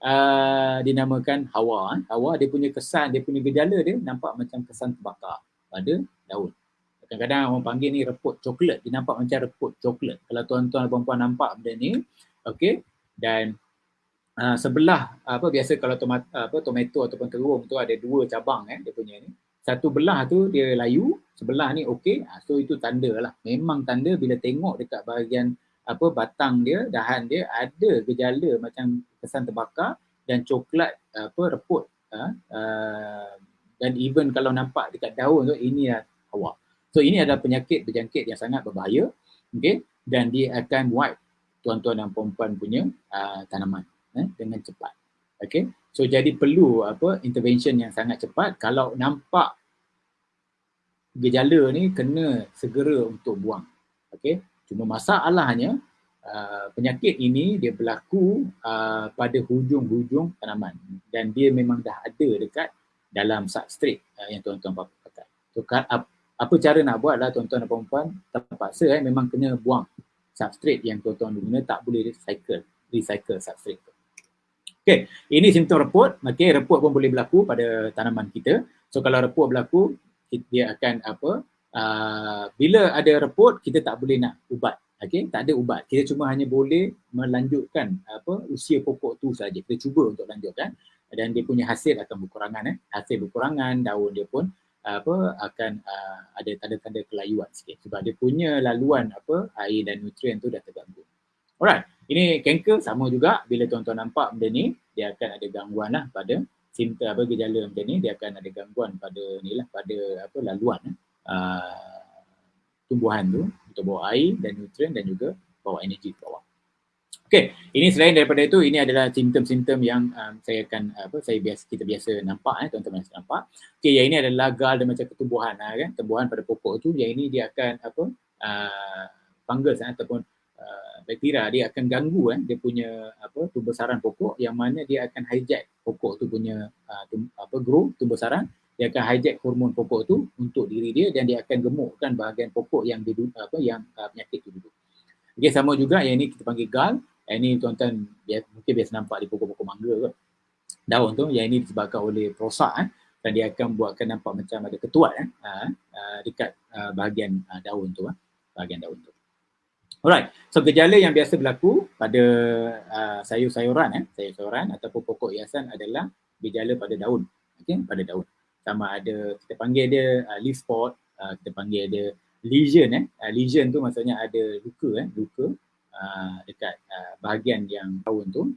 uh, dinamakan hawa. Hawa dia punya kesan, dia punya gejala dia nampak macam kesan terbakar pada daun. Kadang-kadang orang panggil ni reput coklat. Dia nampak macam reput coklat. Kalau tuan-tuan dan puan-puan nampak benda ni, okey. Dan uh, sebelah apa biasa kalau tomat, apa tomato ataupun terung tu ada dua cabang eh dia punya ni. Satu belah tu dia layu, sebelah ni okey. Uh, so itu tanda lah. Memang tanda bila tengok dekat bahagian apa batang dia, dahan dia ada gejala macam kesan terbakar dan coklat apa reput. Uh, uh, dan even kalau nampak dekat daun tu ini adalah hawa. So ini adalah penyakit berjangkit yang sangat berbahaya okay? dan dia akan wipe tuan-tuan dan puan-puan punya uh, tanaman eh, dengan cepat. Okay? So jadi perlu apa intervention yang sangat cepat kalau nampak gejala ni kena segera untuk buang. Okay? Cuma masalahnya uh, penyakit ini dia berlaku uh, pada hujung-hujung tanaman dan dia memang dah ada dekat dalam substrate uh, yang tuan-tuan pakai. So apa cara nak buat lah tuan-tuan dan puan-puan terpaksa eh, memang kena buang substrate yang tuan-tuan guna tak boleh recycle recycle substrate tu. Okay, ini simptom reput. Okay, reput pun boleh berlaku pada tanaman kita. So kalau reput berlaku, dia akan apa, uh, bila ada reput, kita tak boleh nak ubat. Okay, tak ada ubat. Kita cuma hanya boleh melanjutkan apa usia pokok tu saja. Kita cuba untuk lanjutkan dan dia punya hasil akan berkurangan. Eh. Hasil berkurangan, daun dia pun apa akan uh, ada tanda-tanda kelayuan sikit sebab dia punya laluan apa air dan nutrien tu dah terganggu. Alright, ini kanker sama juga bila tuan-tuan nampak benda ni dia akan ada gangguan lah pada simptom apa gejala macam ni dia akan ada gangguan pada ni lah pada apa laluan uh, tumbuhan tu untuk bawa air dan nutrien dan juga bawa energi ke bawah. Okey, ini selain daripada itu ini adalah simptom-simptom yang um, saya akan apa saya biasa kita biasa nampak eh tuan-tuan biasa nampak. Okey, yang ini adalah gal dan macam ketumbuhan ah kan, tumbuhan pada pokok tu yang ini dia akan apa uh, fungus eh, ataupun uh, bakteria dia akan ganggu eh dia punya apa tumbuh-saran pokok yang mana dia akan hijack pokok tu punya uh, tum, apa grow tumbuh-saran dia akan hijack hormon pokok tu untuk diri dia dan dia akan gemukkan bahagian pokok yang duduk apa yang uh, penyakit tu duduk. Okey, sama juga yang ini kita panggil gal yang ni tuan-tuan mungkin biasa nampak di pokok-pokok mangga ke. Daun tu yang ini disebabkan oleh prosak eh, dan dia akan buatkan nampak macam ada ketuat eh, uh, uh, dekat uh, bahagian daun tu, uh, bahagian daun tu. Alright, so gejala yang biasa berlaku pada uh, sayur-sayuran, eh, sayur-sayuran ataupun pokok hiasan adalah gejala pada daun. Okay, pada daun. Sama ada, kita panggil dia uh, leaf spot, uh, kita panggil dia lesion. Eh. Uh, lesion tu maksudnya ada luka, eh, luka uh, dekat uh, bahagian yang daun tu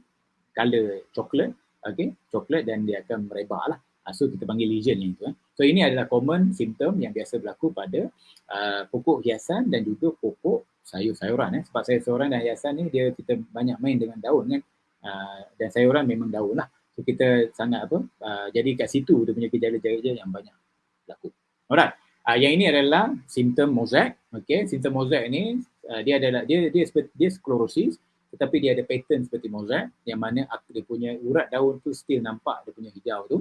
color coklat okey coklat dan dia akan merebak lah uh, so kita panggil lesion yang tu eh. so ini adalah common symptom yang biasa berlaku pada uh, pokok hiasan dan juga pokok sayur-sayuran eh. sebab sayur-sayuran dan hiasan ni dia kita banyak main dengan daun kan uh, dan sayuran memang daun lah so kita sangat apa uh, jadi kat situ dia punya gejala-gejala yang banyak berlaku alright Uh, yang ini adalah simptom mozaik. Okay, simptom mozaik ini uh, dia adalah dia dia seperti dia sclerosis tetapi dia ada pattern seperti mozaik yang mana dia punya urat daun tu still nampak dia punya hijau tu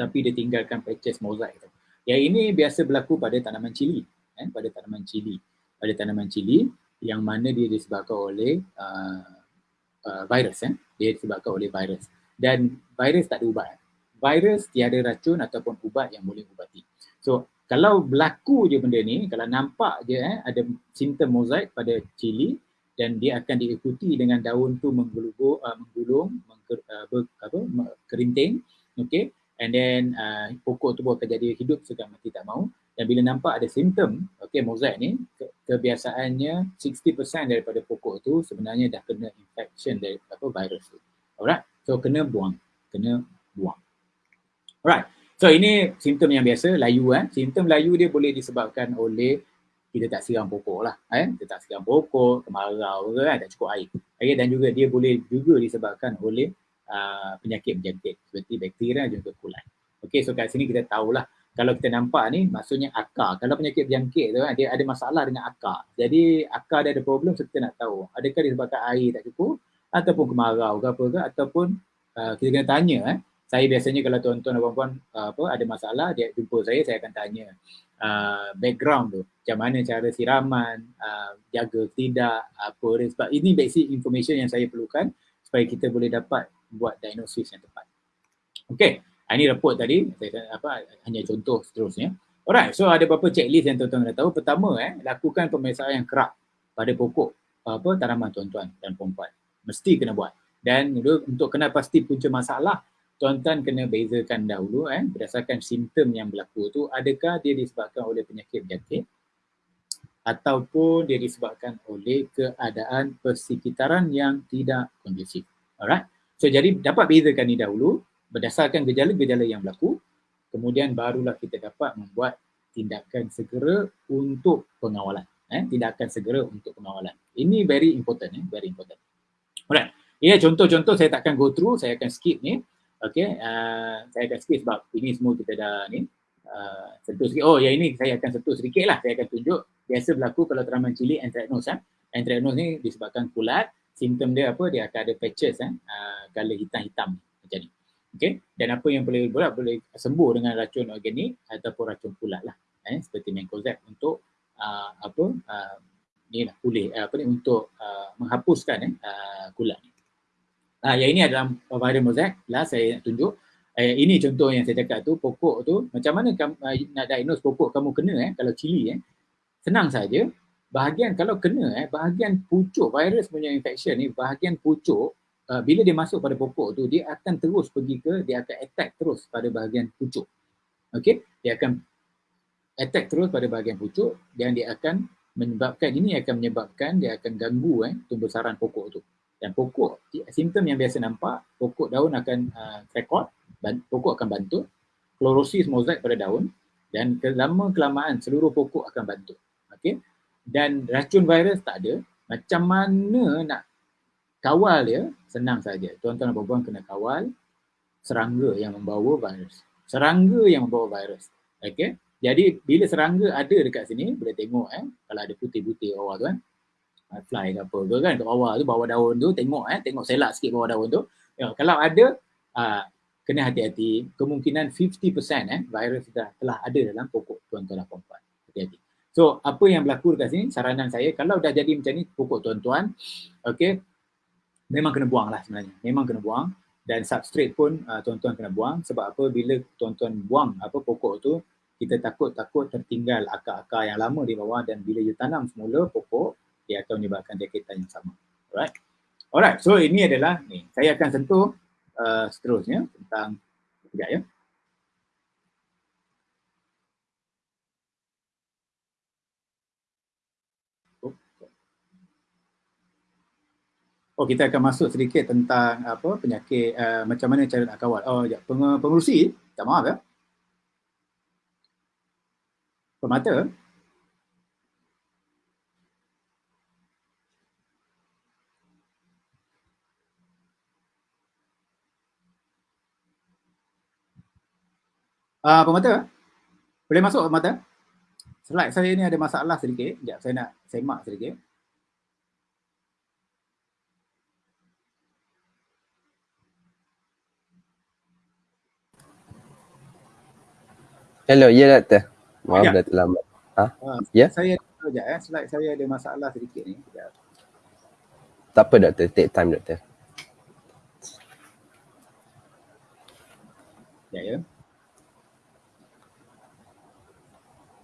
tapi dia tinggalkan patches mozaik tu. Yang ini biasa berlaku pada tanaman cili, eh, pada tanaman cili. Pada tanaman cili yang mana dia disebabkan oleh uh, uh, virus eh. Dia disebabkan oleh virus. Dan virus tak ada ubat. Virus tiada racun ataupun ubat yang boleh ubati. So kalau berlaku je benda ni, kalau nampak je eh, ada simptom mozaik pada cili dan dia akan diikuti dengan daun tu menggulung, uh, menggulung mengker, uh, ber, apa, kerinting, okay, and then uh, pokok tu akan jadi hidup segan mati tak mau. Dan bila nampak ada simptom, okay, mozaik ni, ke, kebiasaannya 60% daripada pokok tu sebenarnya dah kena infection dari apa virus tu. Alright, so kena buang, kena buang. Alright, So ini simptom yang biasa, layu kan. Simptom layu dia boleh disebabkan oleh kita tak siram pokok lah. Eh? Kita tak siram pokok, kemarau ke kan, tak cukup air. Okay? Dan juga dia boleh juga disebabkan oleh uh, penyakit berjangkit seperti bakteria dan juga kulat. Okay, so kat sini kita tahulah kalau kita nampak ni maksudnya akar. Kalau penyakit berjangkit tu kan, dia ada masalah dengan akar. Jadi akar dia ada problem so kita nak tahu. Adakah disebabkan air tak cukup ataupun kemarau ke apa ke ataupun uh, kita kena tanya eh, saya biasanya kalau tuan-tuan dan puan-puan uh, apa ada masalah dia jumpa saya saya akan tanya uh, background tu macam mana cara siraman uh, jaga tidak apa sebab ini basic information yang saya perlukan supaya kita boleh dapat buat diagnosis yang tepat. Okey, ini report tadi saya apa hanya contoh seterusnya. Alright, so ada beberapa checklist yang tuan-tuan dah tahu. Pertama eh lakukan pemeriksaan yang kerap pada pokok apa tanaman tuan-tuan dan puan-puan. Mesti kena buat. Dan untuk kena pasti punca masalah tuan-tuan kena bezakan dahulu eh berdasarkan simptom yang berlaku tu adakah dia disebabkan oleh penyakit jantung ataupun dia disebabkan oleh keadaan persekitaran yang tidak kondusif. Alright. So jadi dapat bezakan ni dahulu berdasarkan gejala-gejala yang berlaku kemudian barulah kita dapat membuat tindakan segera untuk pengawalan. Eh, tindakan segera untuk pengawalan. Ini very important, eh, very important. Alright. Ini contoh-contoh saya takkan go through, saya akan skip ni. Okay, uh, saya akan skip sebab ini semua kita dah ni uh, sentuh sikit. Oh, yang ini saya akan sentuh sedikit lah. Saya akan tunjuk biasa berlaku kalau teraman cili anthracnose. Eh. Anthracnose ni disebabkan kulat. Simptom dia apa? Dia akan ada patches eh, uh, color hitam-hitam macam ni. Okay, dan apa yang boleh buat? Boleh sembuh dengan racun organik ataupun racun kulat lah. Eh, seperti Mancozeb untuk uh, apa? Uh, ni lah, pulih. Uh, apa ni? Untuk uh, menghapuskan eh, uh, kulat ni. Ah, yang ini adalah viral mosaic. Lah saya nak tunjuk. Eh, ini contoh yang saya cakap tu, pokok tu. Macam mana kamu, uh, nak diagnose pokok kamu kena eh, kalau cili eh. Senang saja. Bahagian kalau kena eh, bahagian pucuk virus punya infection ni, bahagian pucuk uh, bila dia masuk pada pokok tu, dia akan terus pergi ke, dia akan attack terus pada bahagian pucuk. Okay, dia akan attack terus pada bahagian pucuk dan dia akan menyebabkan, ini akan menyebabkan dia akan ganggu eh, tumbuh saran pokok tu dan pokok. Simptom yang biasa nampak pokok daun akan uh, record pokok akan bantu. Klorosis mozaik pada daun dan lama kelamaan seluruh pokok akan bantu. Okey? Dan racun virus tak ada. Macam mana nak kawal dia? Senang saja. Tuan-tuan dan puan kena kawal serangga yang membawa virus. Serangga yang membawa virus. Okey? Jadi bila serangga ada dekat sini boleh tengok eh? Kalau ada putih-putih bawah tu kan fly ke apa ke kan kat bawah tu bawah daun tu tengok eh tengok selak sikit bawah daun tu. Ya, kalau ada uh, kena hati-hati. Kemungkinan 50% eh virus dah telah ada dalam pokok tuan-tuan dan puan-puan. Hati-hati. So apa yang berlaku dekat sini? Saranan saya kalau dah jadi macam ni pokok tuan-tuan okey memang kena buang lah sebenarnya. Memang kena buang dan substrate pun uh, tuan-tuan kena buang. Sebab apa? Bila tuan-tuan buang apa pokok tu kita takut-takut tertinggal akar-akar yang lama di bawah dan bila you tanam semula pokok dia akan menyebabkan jangkitan yang sama. Alright. Alright, so ini adalah ni. Saya akan sentuh uh, seterusnya tentang sekejap ya. Oh kita akan masuk sedikit tentang apa penyakit uh, macam mana cara nak kawal. Oh ya Peng- pengurusi, tak maaf ya. Pemata, Uh, pemata, boleh masuk pemata? Slide saya ni ada masalah sedikit. Sekejap saya nak semak sedikit. Hello, ya doktor. Maaf ya. dah terlambat. Ha? Uh, ya? Saya sekejap eh. Slide saya ada masalah sedikit ni. Sekejap. Tak apa doktor, take time doktor. Ya, ya.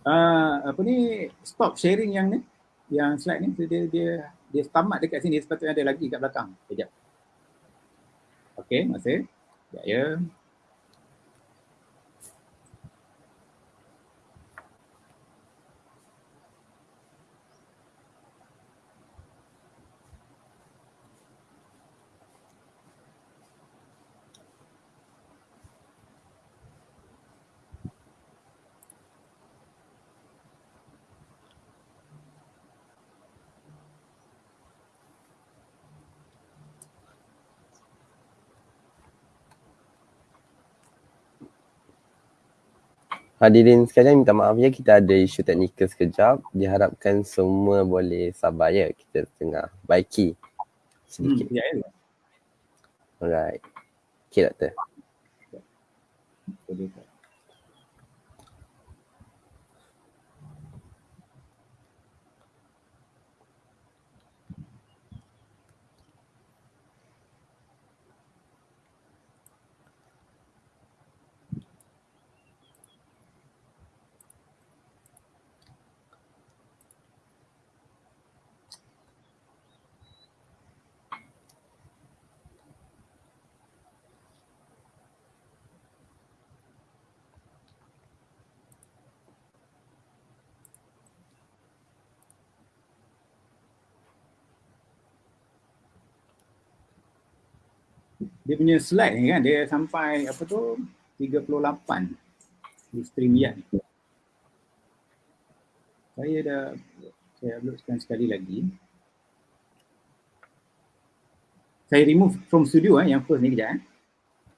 Uh, apa ni stop sharing yang ni yang slide ni dia dia dia tamat dekat sini sepatutnya ada lagi kat belakang. Kejap okey masih ya ya Hadirin sekalian minta maaf ya kita ada isu teknikal sekejap. Diharapkan semua boleh sabar ya kita tengah baiki sedikit. Hmm, ya, ya. Alright. Okay doktor. Boleh tak? Dia punya slide ni kan dia sampai apa tu 38 di StreamYard ni. Saya dah saya uploadkan sekali lagi. Saya remove from studio eh yang first ni kejap eh.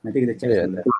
Nanti kita check yeah, dulu.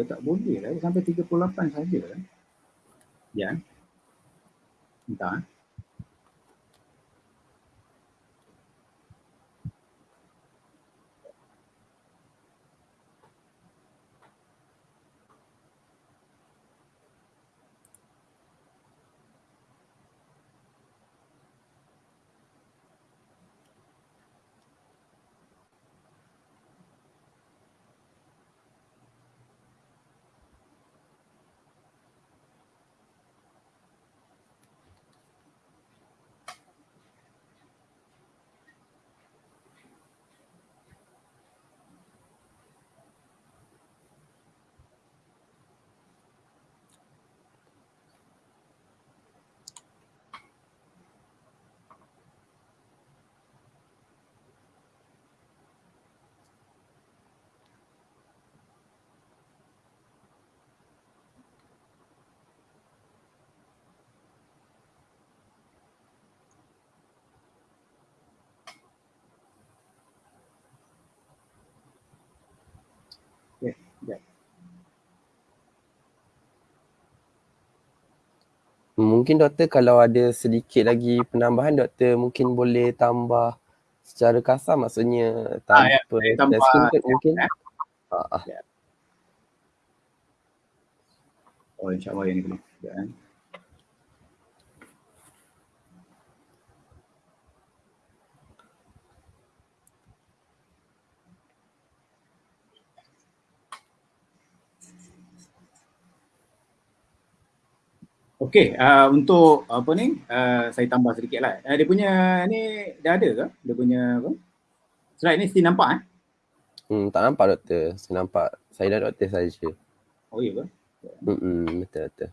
Dah tak boleh lah. Sampai 38 saja lah. Ya. Entah. Mungkin doktor kalau ada sedikit lagi penambahan doktor mungkin boleh tambah secara kasar maksudnya tanpa ah, ya. tambah mungkin. Ya. Ah, ah. Ya. Oh insyaAllah yang ni boleh. Ya. Okey, uh, untuk apa ni, uh, saya tambah sedikit lah. Uh, dia punya ni dah ada ke? Dia punya apa? Slide ni still nampak eh? Hmm, tak nampak doktor. Saya nampak. Saya dan doktor saja. Oh iya ke? Hmm, betul betul.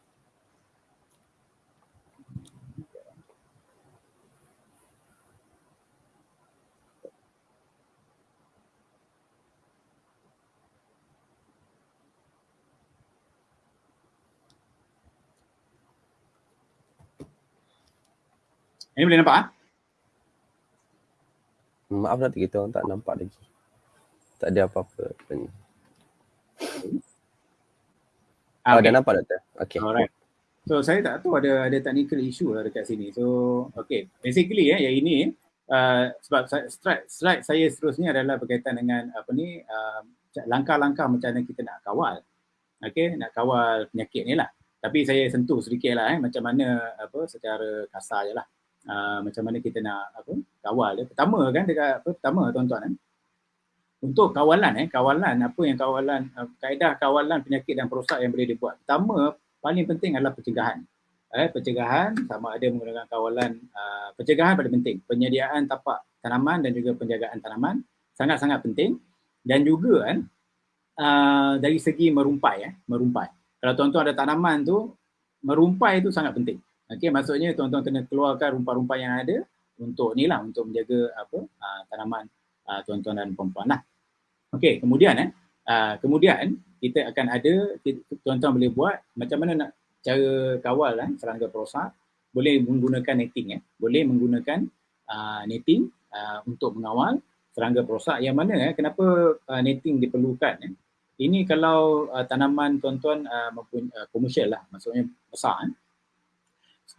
Ini boleh nampak ah? Maaf nanti kita orang tak nampak lagi. Tak ada apa-apa. Ah, oh, okay. dah nampak doktor. Okay. Alright. So saya tak tahu ada ada technical issue lah dekat sini. So okay. Basically ya, yang ini uh, sebab slide, slide saya seterusnya adalah berkaitan dengan apa ni uh, langkah-langkah macam mana kita nak kawal. Okay, nak kawal penyakit ni lah. Tapi saya sentuh sedikit lah eh, macam mana apa secara kasar je lah uh, macam mana kita nak apa kawal dia. Pertama kan dekat apa pertama tuan-tuan kan. Untuk kawalan eh kawalan apa yang kawalan uh, kaedah kawalan penyakit dan perosak yang boleh dibuat. Pertama paling penting adalah pencegahan. Eh pencegahan sama ada menggunakan kawalan uh, pencegahan paling penting. Penyediaan tapak tanaman dan juga penjagaan tanaman sangat-sangat penting dan juga kan uh, dari segi merumpai eh merumpai. Kalau tuan-tuan ada tanaman tu merumpai itu sangat penting. Okey, maksudnya tuan-tuan kena keluarkan rumpah-rumpah yang ada untuk ni lah, untuk menjaga apa uh, tanaman uh, tuan-tuan dan puan-puan lah. Okey, kemudian eh, uh, kemudian kita akan ada tuan-tuan boleh buat macam mana nak cara kawal eh, serangga perosak boleh menggunakan netting eh. boleh menggunakan uh, netting uh, untuk mengawal serangga perosak yang mana eh, kenapa uh, netting diperlukan eh. ini kalau uh, tanaman tuan-tuan uh, maupun uh, komersial lah maksudnya besar eh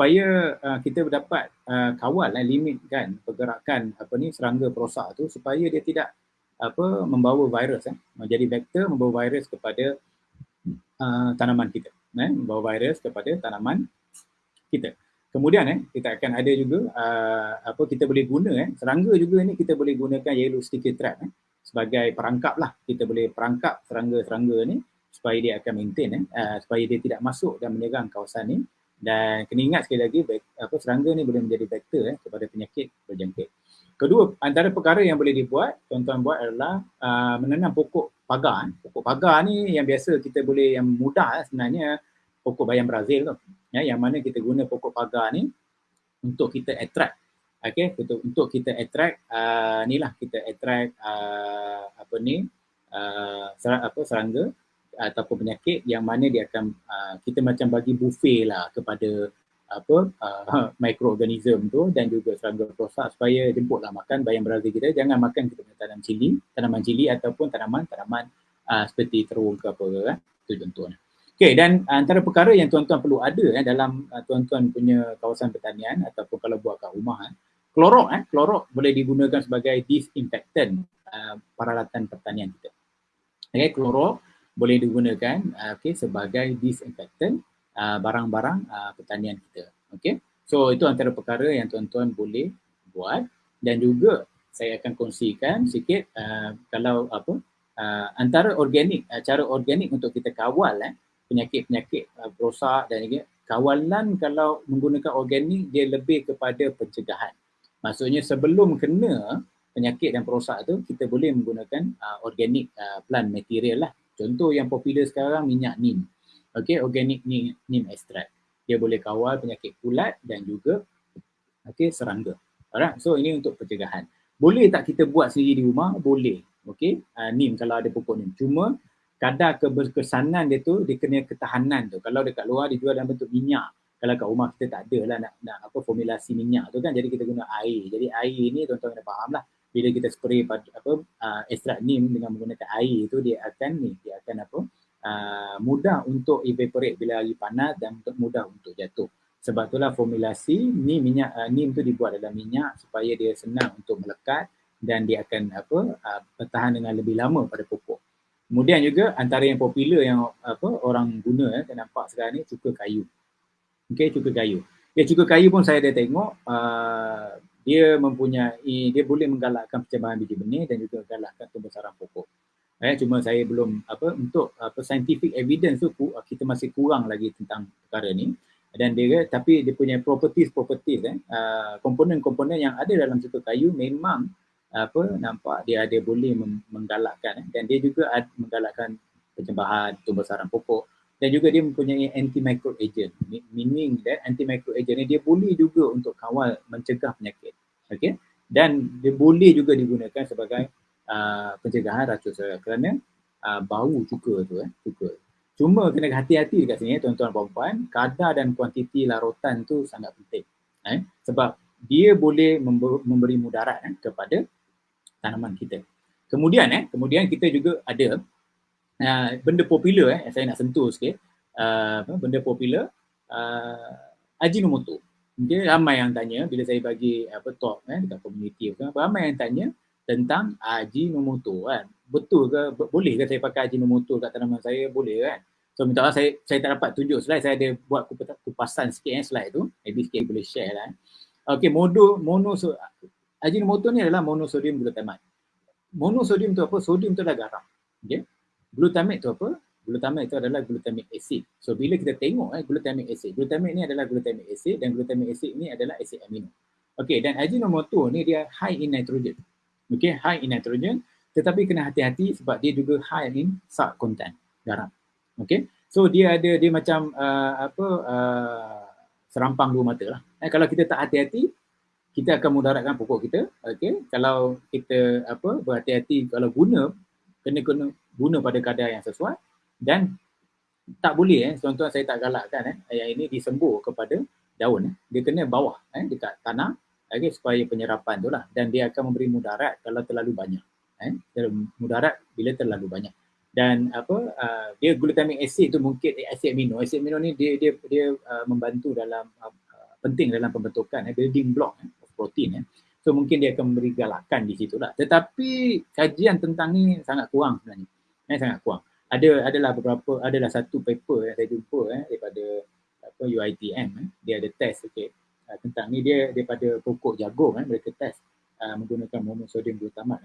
supaya uh, kita dapat uh, kawal uh, limit kan pergerakan apa ni serangga perosak tu supaya dia tidak apa membawa virus eh. Menjadi vektor membawa virus kepada uh, tanaman kita eh. Membawa virus kepada tanaman kita. Kemudian eh kita akan ada juga uh, apa kita boleh guna eh. Serangga juga ni kita boleh gunakan yellow sticker trap eh. Sebagai perangkap lah. Kita boleh perangkap serangga-serangga ni supaya dia akan maintain eh. Uh, supaya dia tidak masuk dan menyerang kawasan ni dan kena ingat sekali lagi apa serangga ni boleh menjadi vektor eh, kepada penyakit berjangkit. Kedua, antara perkara yang boleh dibuat, tuan-tuan buat adalah uh, menanam pokok pagar. Eh. Pokok pagar ni yang biasa kita boleh yang mudah eh, sebenarnya pokok bayam Brazil tu. Ya, yang mana kita guna pokok pagar ni untuk kita attract. Okay, untuk, untuk kita attract, uh, ni lah kita attract uh, apa ni, uh, serang, apa, serangga ataupun penyakit yang mana dia akan uh, kita macam bagi buffet lah kepada apa uh, mikroorganism tu dan juga serangga perosak supaya jemputlah makan bayam Brazil kita. Jangan makan kita punya tanam cili tanaman cili ataupun tanaman-tanaman uh, seperti terung ke apa kan? Tu contohnya. Okay, dan antara perkara yang tuan-tuan perlu ada eh, dalam uh, tuan-tuan punya kawasan pertanian ataupun kalau buat kat rumah eh, klorok eh, klorok boleh digunakan sebagai disinfectant uh, peralatan pertanian kita. Okay, klorok boleh digunakan uh, okay, sebagai disinfectant uh, barang-barang uh, pertanian kita. Okay. So itu antara perkara yang tuan-tuan boleh buat dan juga saya akan kongsikan sikit uh, kalau apa uh, antara organik uh, cara organik untuk kita kawal eh, penyakit-penyakit uh, perosak dan juga kawalan kalau menggunakan organik dia lebih kepada pencegahan. Maksudnya sebelum kena penyakit dan perosak tu kita boleh menggunakan uh, organik uh, plant material lah Contoh yang popular sekarang minyak neem. Okay, organic neem, neem extract. Dia boleh kawal penyakit kulat dan juga okay, serangga. Alright, so ini untuk pencegahan. Boleh tak kita buat sendiri di rumah? Boleh. Okay, uh, neem kalau ada pokok neem. Cuma kadar keberkesanan dia tu, dia kena ketahanan tu. Kalau dekat luar dijual dalam bentuk minyak. Kalau kat rumah kita tak ada lah nak, nak apa formulasi minyak tu kan. Jadi kita guna air. Jadi air ni tuan-tuan kena faham lah bila kita spray apa uh, ekstrak neem dengan menggunakan air itu dia akan ni dia akan apa uh, mudah untuk evaporate bila lagi panas dan untuk mudah untuk jatuh. Sebab itulah formulasi ni minyak uh, neem tu dibuat dalam minyak supaya dia senang untuk melekat dan dia akan apa uh, bertahan dengan lebih lama pada pokok kemudian juga antara yang popular yang apa orang guna eh, saya nampak sekarang ni cuka kayu. Okey cuka kayu. Ya cuka kayu pun saya dah tengok uh, dia mempunyai dia boleh menggalakkan percambahan biji benih dan juga menggalakkan pembesaran pokok. Eh, cuma saya belum apa untuk apa scientific evidence tu kita masih kurang lagi tentang perkara ni. Dan dia tapi dia punya properties properties eh uh, komponen-komponen yang ada dalam satu kayu memang apa nampak dia ada boleh menggalakkan eh, dan dia juga ada menggalakkan percambahan pembesaran pokok dan juga dia mempunyai anti-micro agent. Meaning that anti-micro agent ni dia boleh juga untuk kawal mencegah penyakit. Okay? Dan dia boleh juga digunakan sebagai uh, pencegahan racun seraya kerana uh, bau cuka tu. Eh, cuka. Cuma kena hati-hati dekat sini eh, tuan-tuan dan puan kadar dan kuantiti larutan tu sangat penting. Eh? Sebab dia boleh memberi mudarat eh, kepada tanaman kita. Kemudian eh, kemudian kita juga ada uh, benda popular eh saya nak sentuh sikit uh, benda popular uh, Ajinomoto. Okay, ramai yang tanya bila saya bagi apa talk eh dekat community apa ramai yang tanya tentang Ajinomoto kan. Betul ke boleh ke saya pakai Ajinomoto kat tanaman saya? Boleh kan? So minta maaf saya saya tak dapat tunjuk slide saya ada buat kupasan sikit eh slide tu. Maybe sikit boleh share lah. Eh. Okay, mono mono so, Ajinomoto ni adalah monosodium glutamate. Monosodium tu apa? Sodium tu adalah garam. Okay glutamate tu apa? Glutamate itu adalah glutamic acid. So bila kita tengok eh glutamic acid, glutamic ni adalah glutamic acid dan glutamic acid ni adalah acid amino. Okay, dan Ajinomoto ni dia high in nitrogen. Okay, high in nitrogen tetapi kena hati-hati sebab dia juga high in salt content, garam. Okay, so dia ada dia macam uh, apa uh, serampang dua mata lah. Eh, kalau kita tak hati-hati, kita akan mudaratkan pokok kita. Okay, kalau kita apa berhati-hati kalau guna kena kena guna pada kadar yang sesuai dan tak boleh eh. Tuan-tuan saya tak galakkan eh yang ini disembuh kepada daun eh. dia kena bawah eh dekat tanah okay, supaya penyerapan tu lah. Dan dia akan memberi mudarat kalau terlalu banyak eh. Mudarat bila terlalu banyak. Dan apa uh, dia glutamic acid tu mungkin eh, acid amino. Acid amino ni dia dia dia uh, membantu dalam uh, penting dalam pembentukan eh, building block eh, protein eh. so mungkin dia akan memberi galakan di situ lah. Tetapi kajian tentang ni sangat kurang sebenarnya eh, sangat kurang. Ada adalah beberapa adalah satu paper yang saya jumpa eh daripada apa UiTM eh. Dia ada test okey uh, tentang ni. Dia daripada pokok jagung eh mereka test uh, menggunakan monosodium glutamat.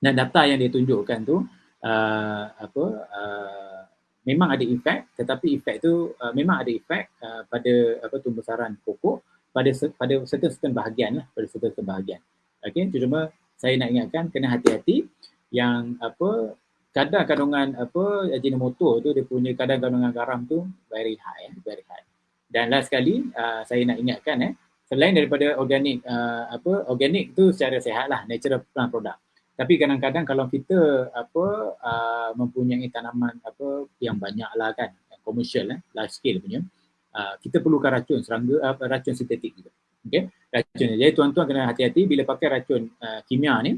Dan data yang dia tunjukkan tu uh, apa uh, memang ada efek tetapi efek tu uh, memang ada efek uh, pada apa tumbuh-saran pokok pada pada certain-certain bahagian lah pada certain bahagian. Okey cuma saya nak ingatkan kena hati-hati yang apa kadar kandungan apa ajinomoto tu dia punya kadar kandungan garam tu very high eh, very high. Dan last sekali uh, saya nak ingatkan eh selain daripada organik uh, apa organik tu secara sehat lah natural plant product. Tapi kadang-kadang kalau kita apa uh, mempunyai tanaman apa yang banyak lah kan commercial eh large scale punya uh, kita perlukan racun serangga uh, racun sintetik juga. Okey. Racun. Jadi tuan-tuan kena hati-hati bila pakai racun uh, kimia ni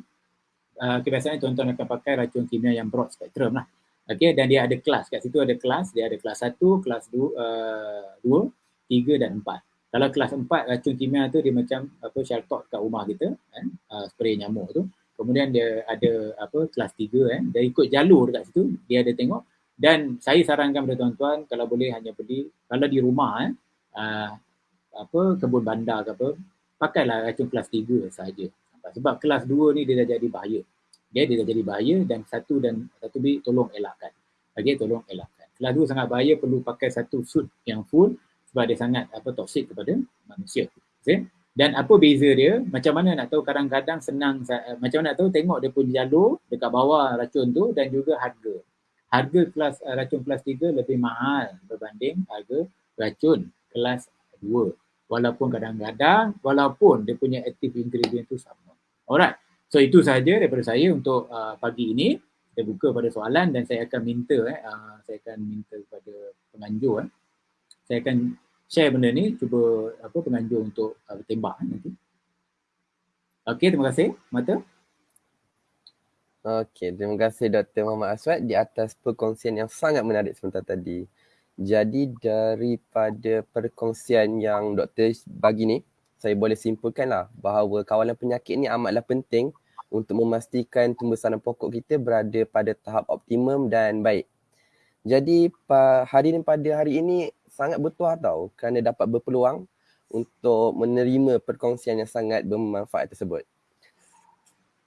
uh, kebiasaan tuan-tuan akan pakai racun kimia yang broad spectrum lah. Okay, dan dia ada kelas. Kat situ ada kelas. Dia ada kelas 1, kelas 2, uh, 3 dan 4. Kalau kelas 4 racun kimia tu dia macam apa shelter kat rumah kita, kan? Uh, spray nyamuk tu. Kemudian dia ada apa kelas 3 eh. Dia ikut jalur dekat situ, dia ada tengok. Dan saya sarankan kepada tuan-tuan kalau boleh hanya beli kalau di rumah eh uh, apa kebun bandar ke apa, pakailah racun kelas 3 saja sebab kelas 2 ni dia dah jadi bahaya. Dia dia dah jadi bahaya dan satu dan satu B tolong elakkan. Okey, tolong elakkan. Kelas 2 sangat bahaya perlu pakai satu suit yang full sebab dia sangat apa toksik kepada manusia. Okey. Dan apa beza dia? Macam mana nak tahu kadang-kadang senang macam mana nak tahu tengok dia punya jalur dekat bawah racun tu dan juga harga. Harga kelas uh, racun kelas 3 lebih mahal berbanding harga racun kelas 2. Walaupun kadang-kadang walaupun dia punya active ingredient tu sama. Alright. So itu sahaja daripada saya untuk uh, pagi ini. Kita buka pada soalan dan saya akan minta eh uh, saya akan minta kepada penganjur eh. Saya akan share benda ni cuba apa penganjur untuk uh, tembak eh, nanti. Okey, terima kasih. Mata. Okey, terima kasih Dr. Muhammad Aswad di atas perkongsian yang sangat menarik sebentar tadi. Jadi daripada perkongsian yang doktor bagi ni, saya boleh simpulkanlah bahawa kawalan penyakit ni amatlah penting untuk memastikan tumbuhan pokok kita berada pada tahap optimum dan baik. Jadi hadirin pada hari ini sangat bertuah tau kerana dapat berpeluang untuk menerima perkongsian yang sangat bermanfaat tersebut.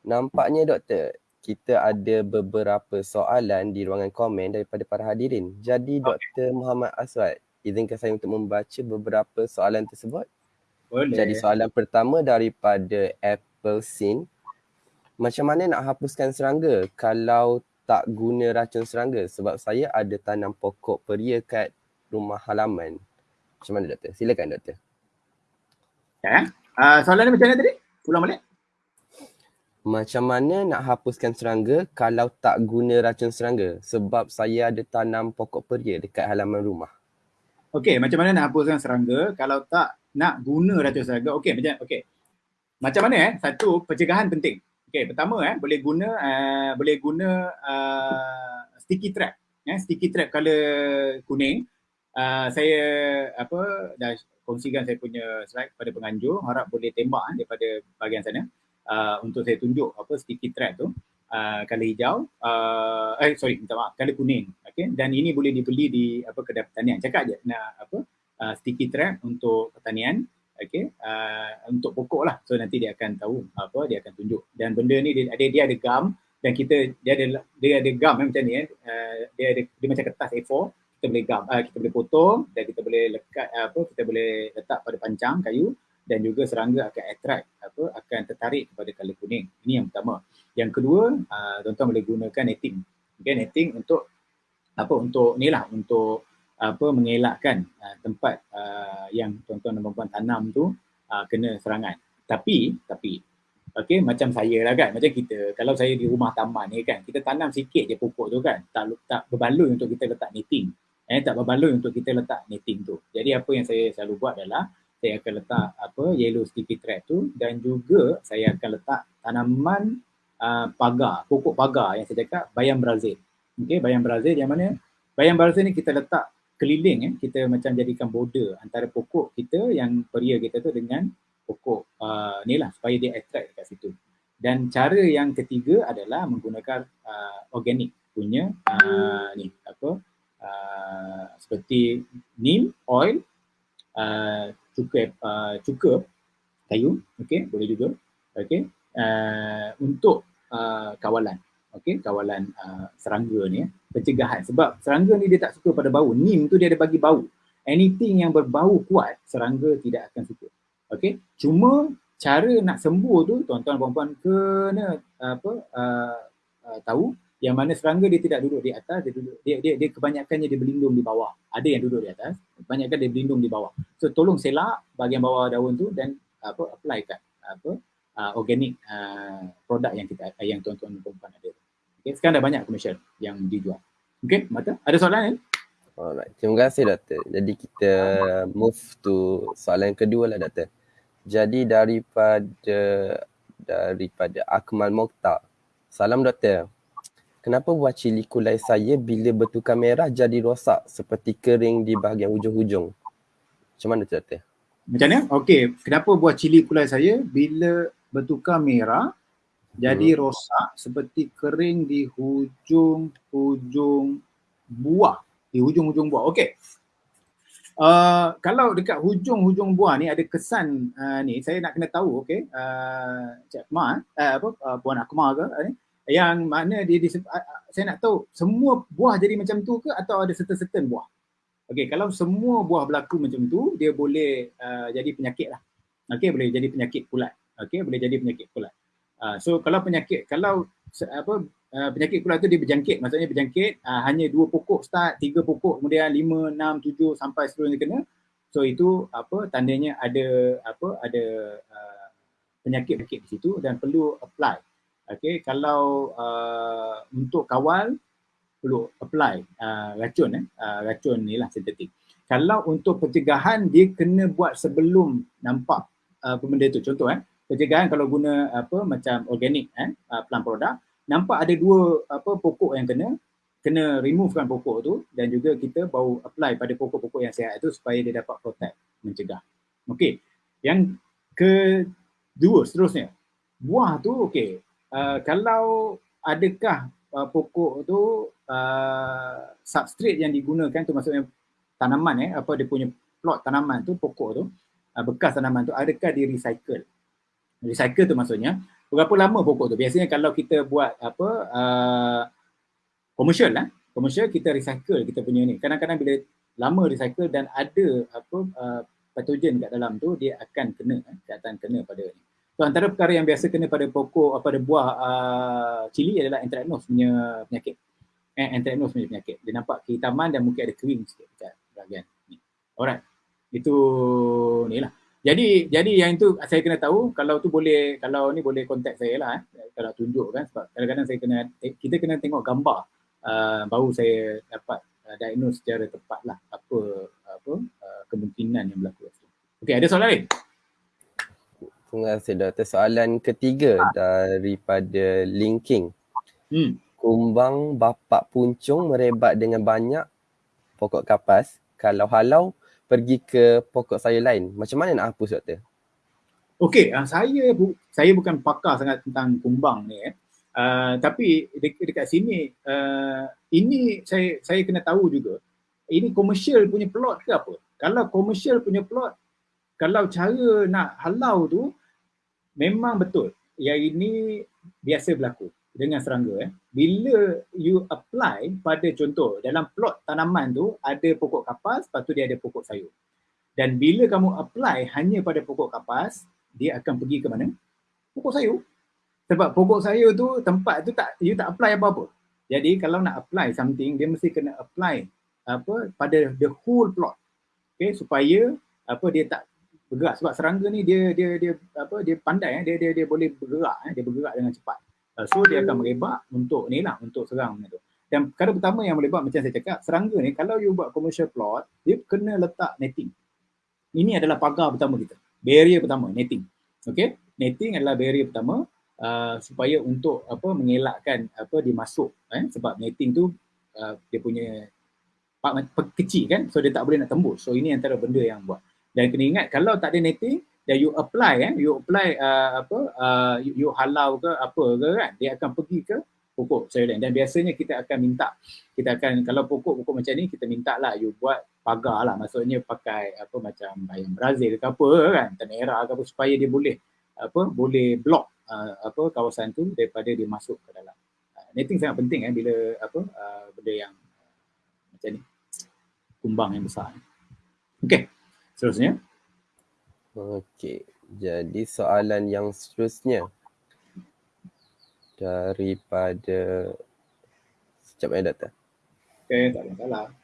Nampaknya doktor, kita ada beberapa soalan di ruangan komen daripada para hadirin. Jadi Dr. Muhammad Aswad, izinkan saya untuk membaca beberapa soalan tersebut. Boleh. Jadi soalan pertama daripada Apple Sin. Macam mana nak hapuskan serangga kalau tak guna racun serangga? Sebab saya ada tanam pokok peria kat rumah halaman. Macam mana doktor? Silakan doktor. Ya. Uh, soalan ni macam mana tadi? Pulang balik. Macam mana nak hapuskan serangga kalau tak guna racun serangga? Sebab saya ada tanam pokok peria dekat halaman rumah. Okey, macam mana nak hapuskan serangga kalau tak nak guna racun serangga. Okey, macam okey. Macam mana eh? Satu, pencegahan penting. Okey, pertama eh boleh guna uh, boleh guna uh, sticky trap. Ya, sticky trap color kuning. Uh, saya apa dah kongsikan saya punya slide pada penganjur, harap boleh tembak eh, daripada bahagian sana. Uh, untuk saya tunjuk apa sticky trap tu. Color hijau, uh, eh sorry minta maaf, color kuning. Okay, dan ini boleh dibeli di apa kedai pertanian. Cakap je nak apa uh, sticky trap untuk pertanian okay? Uh, untuk pokok lah. So nanti dia akan tahu apa dia akan tunjuk. Dan benda ni dia ada dia ada gam dan kita dia ada dia ada gam eh, macam ni eh. Uh, dia ada dia macam kertas A4 kita boleh gam uh, kita boleh potong dan kita boleh lekat uh, apa kita boleh letak pada pancang kayu dan juga serangga akan attract apa akan tertarik kepada color kuning. Ini yang pertama. Yang kedua uh, tuan-tuan boleh gunakan netting. Okay, netting untuk apa untuk ni lah untuk apa mengelakkan uh, tempat uh, yang tuan-tuan dan puan tanam tu uh, kena serangan. Tapi tapi Okey, macam saya lah kan, macam kita. Kalau saya di rumah taman ni kan, kita tanam sikit je pokok tu kan, tak tak berbaloi untuk kita letak netting. Eh, tak berbaloi untuk kita letak netting tu. Jadi apa yang saya selalu buat adalah, saya akan letak apa yellow sticky thread tu dan juga saya akan letak tanaman uh, pagar, pokok pagar yang saya cakap bayam Brazil. Okey, bayam Brazil yang mana? Bayam Brazil ni kita letak keliling eh, kita macam jadikan border antara pokok kita yang peria kita tu dengan pokok uh, ni lah supaya dia attract dekat situ. Dan cara yang ketiga adalah menggunakan uh, organik punya uh, ni apa uh, seperti neem oil, uh, cuka uh, cuka kayu, okey boleh juga, okey uh, untuk uh, kawalan, okey kawalan uh, serangga ni, eh, pencegahan sebab serangga ni dia tak suka pada bau. Neem tu dia ada bagi bau. Anything yang berbau kuat, serangga tidak akan suka. Okey, cuma cara nak sembuh tu tuan-tuan puan-puan kena apa uh, uh, tahu yang mana serangga dia tidak duduk di atas dia duduk dia dia, dia kebanyakannya dia berlindung di bawah. Ada yang duduk di atas, kebanyakan dia berlindung di bawah. So tolong selak bahagian bawah daun tu dan apa apply kat apa uh, organic uh, produk yang kita yang tuan-tuan puan-puan ada. Okey, sekarang dah banyak komersial yang dijual. Okey, mata ada soalan ni? Alright, terima kasih doktor. Jadi kita move to soalan kedua lah doktor. Jadi daripada daripada Akmal Mokhtar. Salam doktor. Kenapa buah cili kulai saya bila bertukar merah jadi rosak seperti kering di bahagian hujung-hujung? Macam mana tu doktor? Macam mana? Okey, kenapa buah cili kulai saya bila bertukar merah jadi hmm. rosak seperti kering di hujung-hujung buah. Di hujung-hujung buah. Okey. Uh, kalau dekat hujung-hujung buah ni ada kesan uh, ni saya nak kena tahu okey uh, Cik Akmal uh, apa uh, Puan Akmal ke uh, yang mana dia, dia uh, saya nak tahu semua buah jadi macam tu ke atau ada certain-certain buah okey kalau semua buah berlaku macam tu dia boleh uh, jadi penyakit lah okey boleh jadi penyakit kulat okey boleh jadi penyakit kulat uh, so kalau penyakit kalau apa uh, penyakit kulat tu dia berjangkit. Maksudnya berjangkit uh, hanya dua pokok start tiga pokok kemudian lima enam tujuh sampai seterusnya kena. So itu apa tandanya ada apa ada uh, penyakit penyakit di situ dan perlu apply. Okey kalau uh, untuk kawal perlu apply uh, racun eh. Uh, racun ni lah sintetik. Kalau untuk pencegahan dia kena buat sebelum nampak uh, benda tu. Contoh eh pencegahan kalau guna apa macam organik eh uh, plant product nampak ada dua apa pokok yang kena kena removekan pokok tu dan juga kita baru apply pada pokok-pokok yang sihat itu supaya dia dapat protect mencegah. Okey. Yang kedua seterusnya buah tu okey. Uh, kalau adakah uh, pokok tu uh, substrate yang digunakan tu maksudnya tanaman eh apa dia punya plot tanaman tu pokok tu uh, bekas tanaman tu adakah di recycle recycle tu maksudnya. Berapa lama pokok tu? Biasanya kalau kita buat apa uh, komersial lah komersial kita recycle kita punya ni. Kadang-kadang bila lama recycle dan ada apa uh, patogen kat dalam tu dia akan kena eh, akan kena pada ni. So antara perkara yang biasa kena pada pokok apa pada buah uh, cili adalah anthracnose punya penyakit. Eh, anthracnose punya penyakit. Dia nampak kehitaman dan mungkin ada kering sikit dekat bahagian ni. Alright. Itu ni lah jadi jadi yang itu saya kena tahu kalau tu boleh kalau ni boleh kontak saya lah eh, kalau tunjuk kan sebab kadang-kadang saya kena kita kena tengok gambar uh, baru saya dapat uh, diagnose secara tepat lah apa apa uh, kemungkinan yang berlaku. Okey ada soalan lain? Terima kasih doktor. Soalan ketiga ha. daripada linking. Hmm. Kumbang bapak puncung merebat dengan banyak pokok kapas. Kalau halau pergi ke pokok sayur lain. Macam mana nak hapus doktor? Okey, uh, saya bu- saya bukan pakar sangat tentang kumbang ni eh. Uh, tapi de- dekat sini uh, ini saya saya kena tahu juga ini komersial punya plot ke apa? Kalau komersial punya plot kalau cara nak halau tu memang betul. Yang ini biasa berlaku dengan serangga eh. Bila you apply pada contoh dalam plot tanaman tu ada pokok kapas, lepas tu dia ada pokok sayur. Dan bila kamu apply hanya pada pokok kapas, dia akan pergi ke mana? Pokok sayur. Sebab pokok sayur tu tempat tu tak you tak apply apa-apa. Jadi kalau nak apply something dia mesti kena apply apa pada the whole plot. Okay supaya apa dia tak bergerak sebab serangga ni dia dia dia apa dia pandai eh dia dia dia boleh bergerak eh dia bergerak dengan cepat. Uh, so dia akan merebak untuk ni lah untuk serang tu. Dan perkara pertama yang boleh buat macam saya cakap, serangga ni kalau you buat commercial plot, dia kena letak netting. Ini adalah pagar pertama kita. Barrier pertama, netting. Okay, netting adalah barrier pertama uh, supaya untuk apa mengelakkan apa dia masuk eh sebab netting tu uh, dia punya kecil kan so dia tak boleh nak tembus. So ini antara benda yang buat. Dan kena ingat kalau tak ada netting dan you apply eh? You apply uh, apa uh, you, you halau ke apa ke kan? Dia akan pergi ke pokok sayuran dan biasanya kita akan minta kita akan kalau pokok-pokok macam ni kita minta lah you buat pagar lah. Maksudnya pakai apa macam bayam Brazil ke apa kan? Tanera ke apa supaya dia boleh apa boleh block uh, apa kawasan tu daripada dia masuk ke dalam. Uh, netting sangat penting eh bila apa uh, benda yang uh, macam ni. Kumbang yang besar. Okey seterusnya okey jadi soalan yang seterusnya daripada sekejap ya doktor. Okey, tak ada masalah.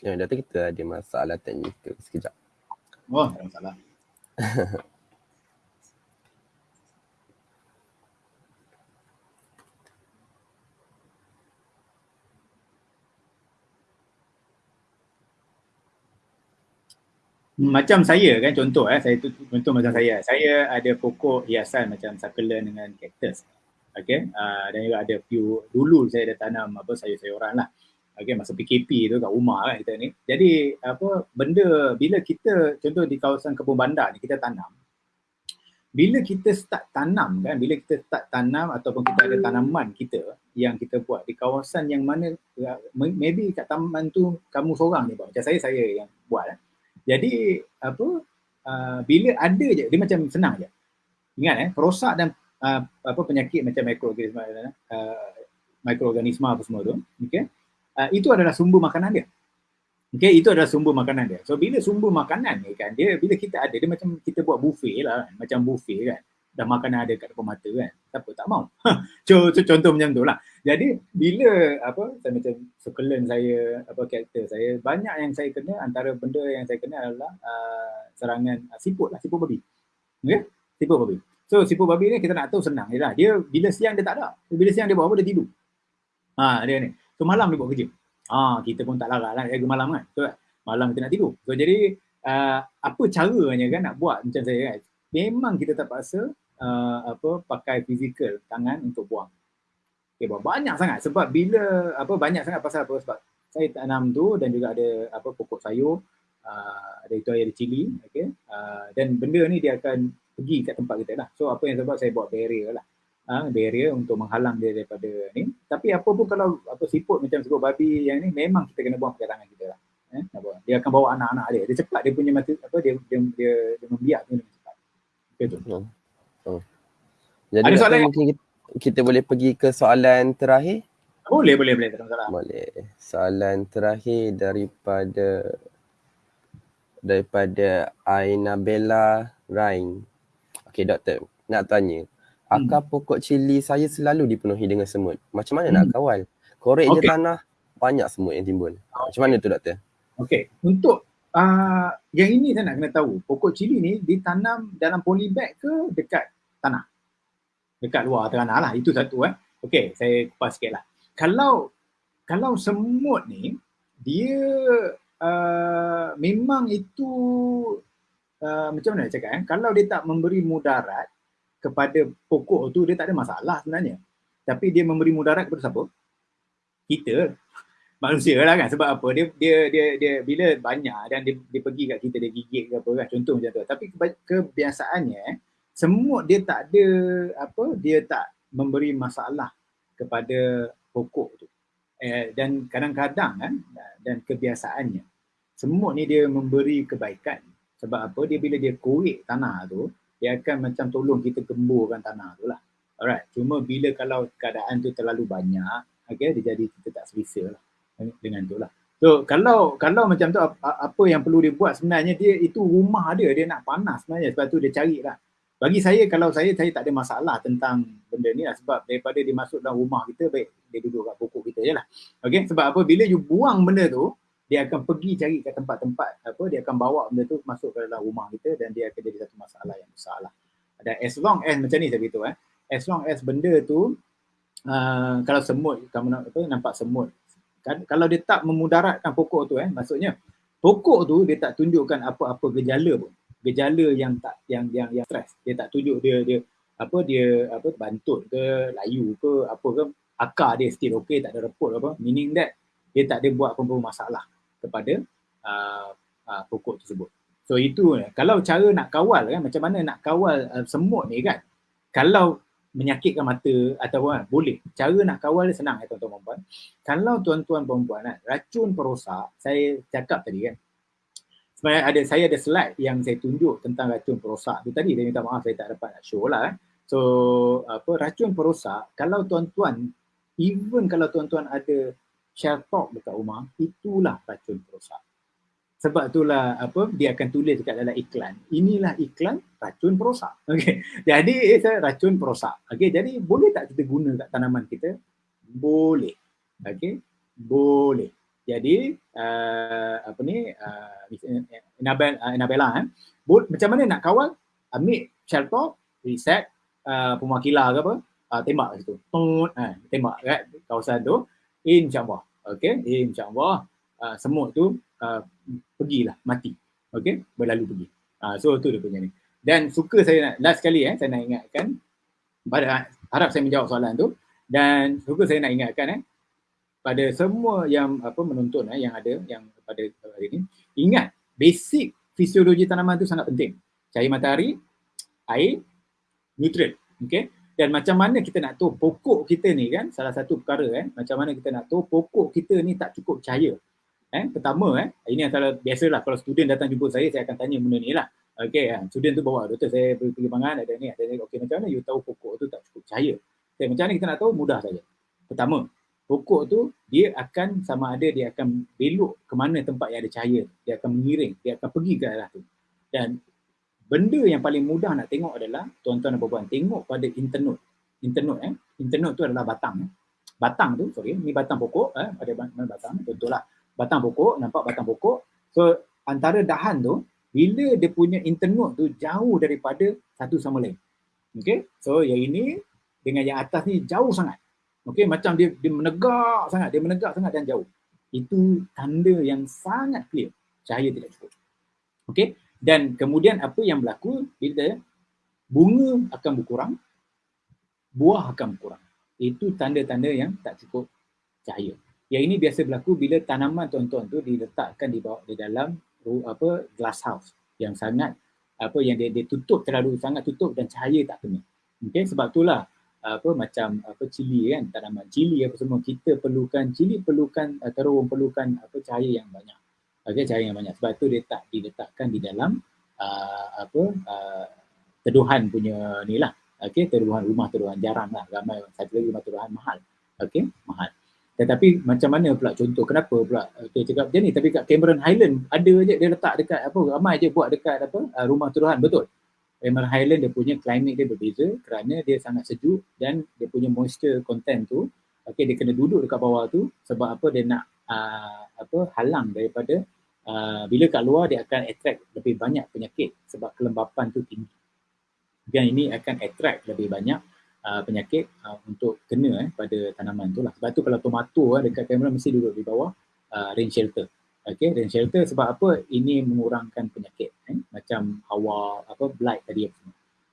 Yang data kita ada masalah teknikal sekejap. Oh, tak ada masalah. macam saya kan contoh eh saya tu contoh macam saya. Saya ada pokok hiasan macam succulent dengan cactus. Okey uh, dan juga ada few dulu saya ada tanam apa sayur-sayuran lah okay, masa PKP tu kat rumah kan kita ni. Jadi apa benda bila kita contoh di kawasan kebun bandar ni kita tanam. Bila kita start tanam kan, bila kita start tanam ataupun kita ada tanaman kita yang kita buat di kawasan yang mana ya, maybe kat taman tu kamu seorang ni buat. Macam saya saya yang buat kan. Jadi apa uh, bila ada je dia macam senang je. Ingat eh perosak dan uh, apa penyakit macam mikroorganisma uh, mikroorganisma apa semua tu, okey uh, itu adalah sumber makanan dia. Okay, itu adalah sumber makanan dia. So bila sumber makanan ni kan, dia bila kita ada, dia macam kita buat buffet lah kan, macam buffet kan. Dah makanan ada kat depan mata kan, siapa tak mau. so, contoh macam tu lah. Jadi bila apa, saya macam succulent saya, apa karakter saya, banyak yang saya kena, antara benda yang saya kena adalah uh, serangan uh, siput lah, siput babi. Okay, siput babi. So siput babi ni kita nak tahu senang je lah. Dia bila siang dia tak ada. Bila siang dia buat apa, dia tidur. Ha, dia ni. So malam dia buat kerja. Ah, kita pun tak larat lah jaga malam kan. So malam kita nak tidur. So jadi uh, apa caranya kan nak buat macam saya kan. Memang kita terpaksa uh, apa pakai fizikal tangan untuk buang. Okay, banyak sangat sebab bila apa banyak sangat pasal apa sebab saya tanam tu dan juga ada apa pokok sayur uh, ada itu ada cili okey uh, dan benda ni dia akan pergi kat tempat kita lah. So apa yang sebab saya buat barrier lah uh, barrier untuk menghalang dia daripada ni. Tapi apa pun kalau apa siput macam siput babi yang ni memang kita kena buang pakai tangan kita lah. Eh, dia akan bawa anak-anak dia. Dia cepat dia punya mati apa dia dia dia, dia membiak tu dengan cepat. Itu. Oh. oh. Jadi Ada soalan mungkin kita, kita boleh pergi ke soalan terakhir? Boleh, boleh, boleh. Tak masalah. Boleh. Soalan terakhir daripada daripada Aina Bella Rain. Okey doktor, nak tanya akar hmm. pokok cili saya selalu dipenuhi dengan semut. Macam mana hmm. nak kawal? Korek okay. je tanah, banyak semut yang timbul. Macam mana tu doktor? Okey, untuk uh, yang ini saya nak kena tahu, pokok cili ni ditanam dalam polybag ke dekat tanah? Dekat luar tanah lah, itu satu eh. Okey, saya kupas sikit lah. Kalau, kalau semut ni, dia uh, memang itu, uh, macam mana cakap eh? Kalau dia tak memberi mudarat, kepada pokok tu dia tak ada masalah sebenarnya. Tapi dia memberi mudarat kepada siapa? Kita. Manusia lah kan sebab apa? Dia dia dia, dia bila banyak dan dia, dia pergi kat kita dia gigit ke apa kan contoh macam tu. Tapi kebiasaannya semua dia tak ada apa dia tak memberi masalah kepada pokok tu. Eh, dan kadang-kadang kan dan kebiasaannya semua ni dia memberi kebaikan. Sebab apa? Dia bila dia korek tanah tu dia akan macam tolong kita gemburkan tanah tu lah. Alright. Cuma bila kalau keadaan tu terlalu banyak, okay, dia jadi kita tak selesa lah dengan tu lah. So kalau kalau macam tu apa yang perlu dia buat sebenarnya dia itu rumah dia dia nak panas sebenarnya sebab tu dia cari lah. Bagi saya kalau saya saya tak ada masalah tentang benda ni lah sebab daripada dia masuk dalam rumah kita baik dia duduk kat pokok kita je lah. Okay sebab apa bila you buang benda tu dia akan pergi cari ke tempat-tempat apa dia akan bawa benda tu masuk ke dalam rumah kita dan dia akan jadi satu masalah yang besar lah. Dan as long as macam ni saya beritahu eh. As long as benda tu uh, kalau semut kamu nak apa nampak semut. Kan kalau dia tak memudaratkan pokok tu eh maksudnya pokok tu dia tak tunjukkan apa-apa gejala pun. Gejala yang tak yang yang yang stres dia tak tunjuk dia dia apa dia apa bantut ke layu ke apa ke. Akar dia still okay tak ada report apa. Meaning that dia tak ada buat apa-apa masalah kepada uh, uh, pokok tersebut. So itu kalau cara nak kawal kan macam mana nak kawal uh, semut ni kan. Kalau menyakitkan mata atau kan, boleh. Cara nak kawal dia senang ya tuan-tuan puan. Kalau tuan-tuan puan-puan kan, racun perosak, saya cakap tadi kan. Sebenarnya ada saya ada slide yang saya tunjuk tentang racun perosak tu tadi. Saya minta maaf saya tak dapat nak show lah kan. So apa racun perosak kalau tuan-tuan even kalau tuan-tuan ada share talk dekat rumah, itulah racun perosak. Sebab itulah apa dia akan tulis dekat dalam iklan. Inilah iklan racun perosak. Okey. Jadi it's racun perosak. Okey, jadi boleh tak kita guna kat tanaman kita? Boleh. Okey. Boleh. Jadi uh, apa ni uh, Inabel, uh, Inabella eh. Bol, macam mana nak kawal? Ambil shelter, reset uh, pemakila ke apa? Uh, tembak situ. Tut, uh, tembak kat kawasan tu insyaAllah. Okay, insyaAllah uh, semut tu uh, pergilah, mati. Okay, berlalu pergi. Uh, so tu dia punya ni. Dan suka saya nak, last sekali eh, saya nak ingatkan, pada harap saya menjawab soalan tu, dan suka saya nak ingatkan eh, pada semua yang apa menonton eh, yang ada, yang pada hari ini, ingat, basic fisiologi tanaman tu sangat penting. Cahaya matahari, air, nutrien. Okay, dan macam mana kita nak tahu pokok kita ni kan salah satu perkara eh macam mana kita nak tahu pokok kita ni tak cukup cahaya. Eh pertama eh ini antara biasalah kalau student datang jumpa saya saya akan tanya benda ni lah. Okey eh, student tu bawa doktor saya pergi perkembangan ada ni ada ni. Okey macam mana? You tahu pokok tu tak cukup cahaya. Okay, macam mana kita nak tahu? Mudah saja. Pertama pokok tu dia akan sama ada dia akan belok ke mana tempat yang ada cahaya. Dia akan mengiring dia akan pergi ke arah tu. Dan benda yang paling mudah nak tengok adalah tuan-tuan dan puan tengok pada internode. Internode eh. Internode tu adalah batang. Eh. Batang tu, sorry, ni batang pokok eh. Ada batang, betul lah. Batang pokok, nampak batang pokok. So antara dahan tu, bila dia punya internode tu jauh daripada satu sama lain. Okay, so yang ini dengan yang atas ni jauh sangat. Okay, macam dia, dia menegak sangat, dia menegak sangat dan jauh. Itu tanda yang sangat clear. Cahaya tidak cukup. Okay, dan kemudian apa yang berlaku bila bunga akan berkurang, buah akan berkurang. Itu tanda-tanda yang tak cukup cahaya. Yang ini biasa berlaku bila tanaman tuan-tuan tu diletakkan di bawah di dalam apa glass house yang sangat apa yang dia, dia tutup terlalu sangat tutup dan cahaya tak kena. Okey sebab itulah apa macam apa cili kan tanaman cili apa semua kita perlukan cili perlukan terung perlukan apa cahaya yang banyak okay, cahaya yang banyak. Sebab tu dia tak diletakkan di dalam uh, apa uh, teduhan punya ni lah. Okey teduhan rumah teduhan jarang lah. Ramai satu lagi rumah teduhan mahal. Okey mahal. Tetapi macam mana pula contoh? Kenapa pula okey cakap macam ni? Tapi kat Cameron Highland ada je dia letak dekat apa ramai je buat dekat apa uh, rumah teduhan. Betul. Cameron Highland dia punya climate dia berbeza kerana dia sangat sejuk dan dia punya moisture content tu okey dia kena duduk dekat bawah tu sebab apa? Dia nak uh, apa halang daripada uh, bila kat luar dia akan attract lebih banyak penyakit sebab kelembapan tu tinggi. Dan ini akan attract lebih banyak uh, penyakit uh, untuk kena eh, pada tanaman tu lah. Sebab tu kalau tomato eh, dekat kamera mesti duduk di bawah uh, rain shelter. Okay, rain shelter sebab apa? Ini mengurangkan penyakit eh? macam hawa apa blight tadi.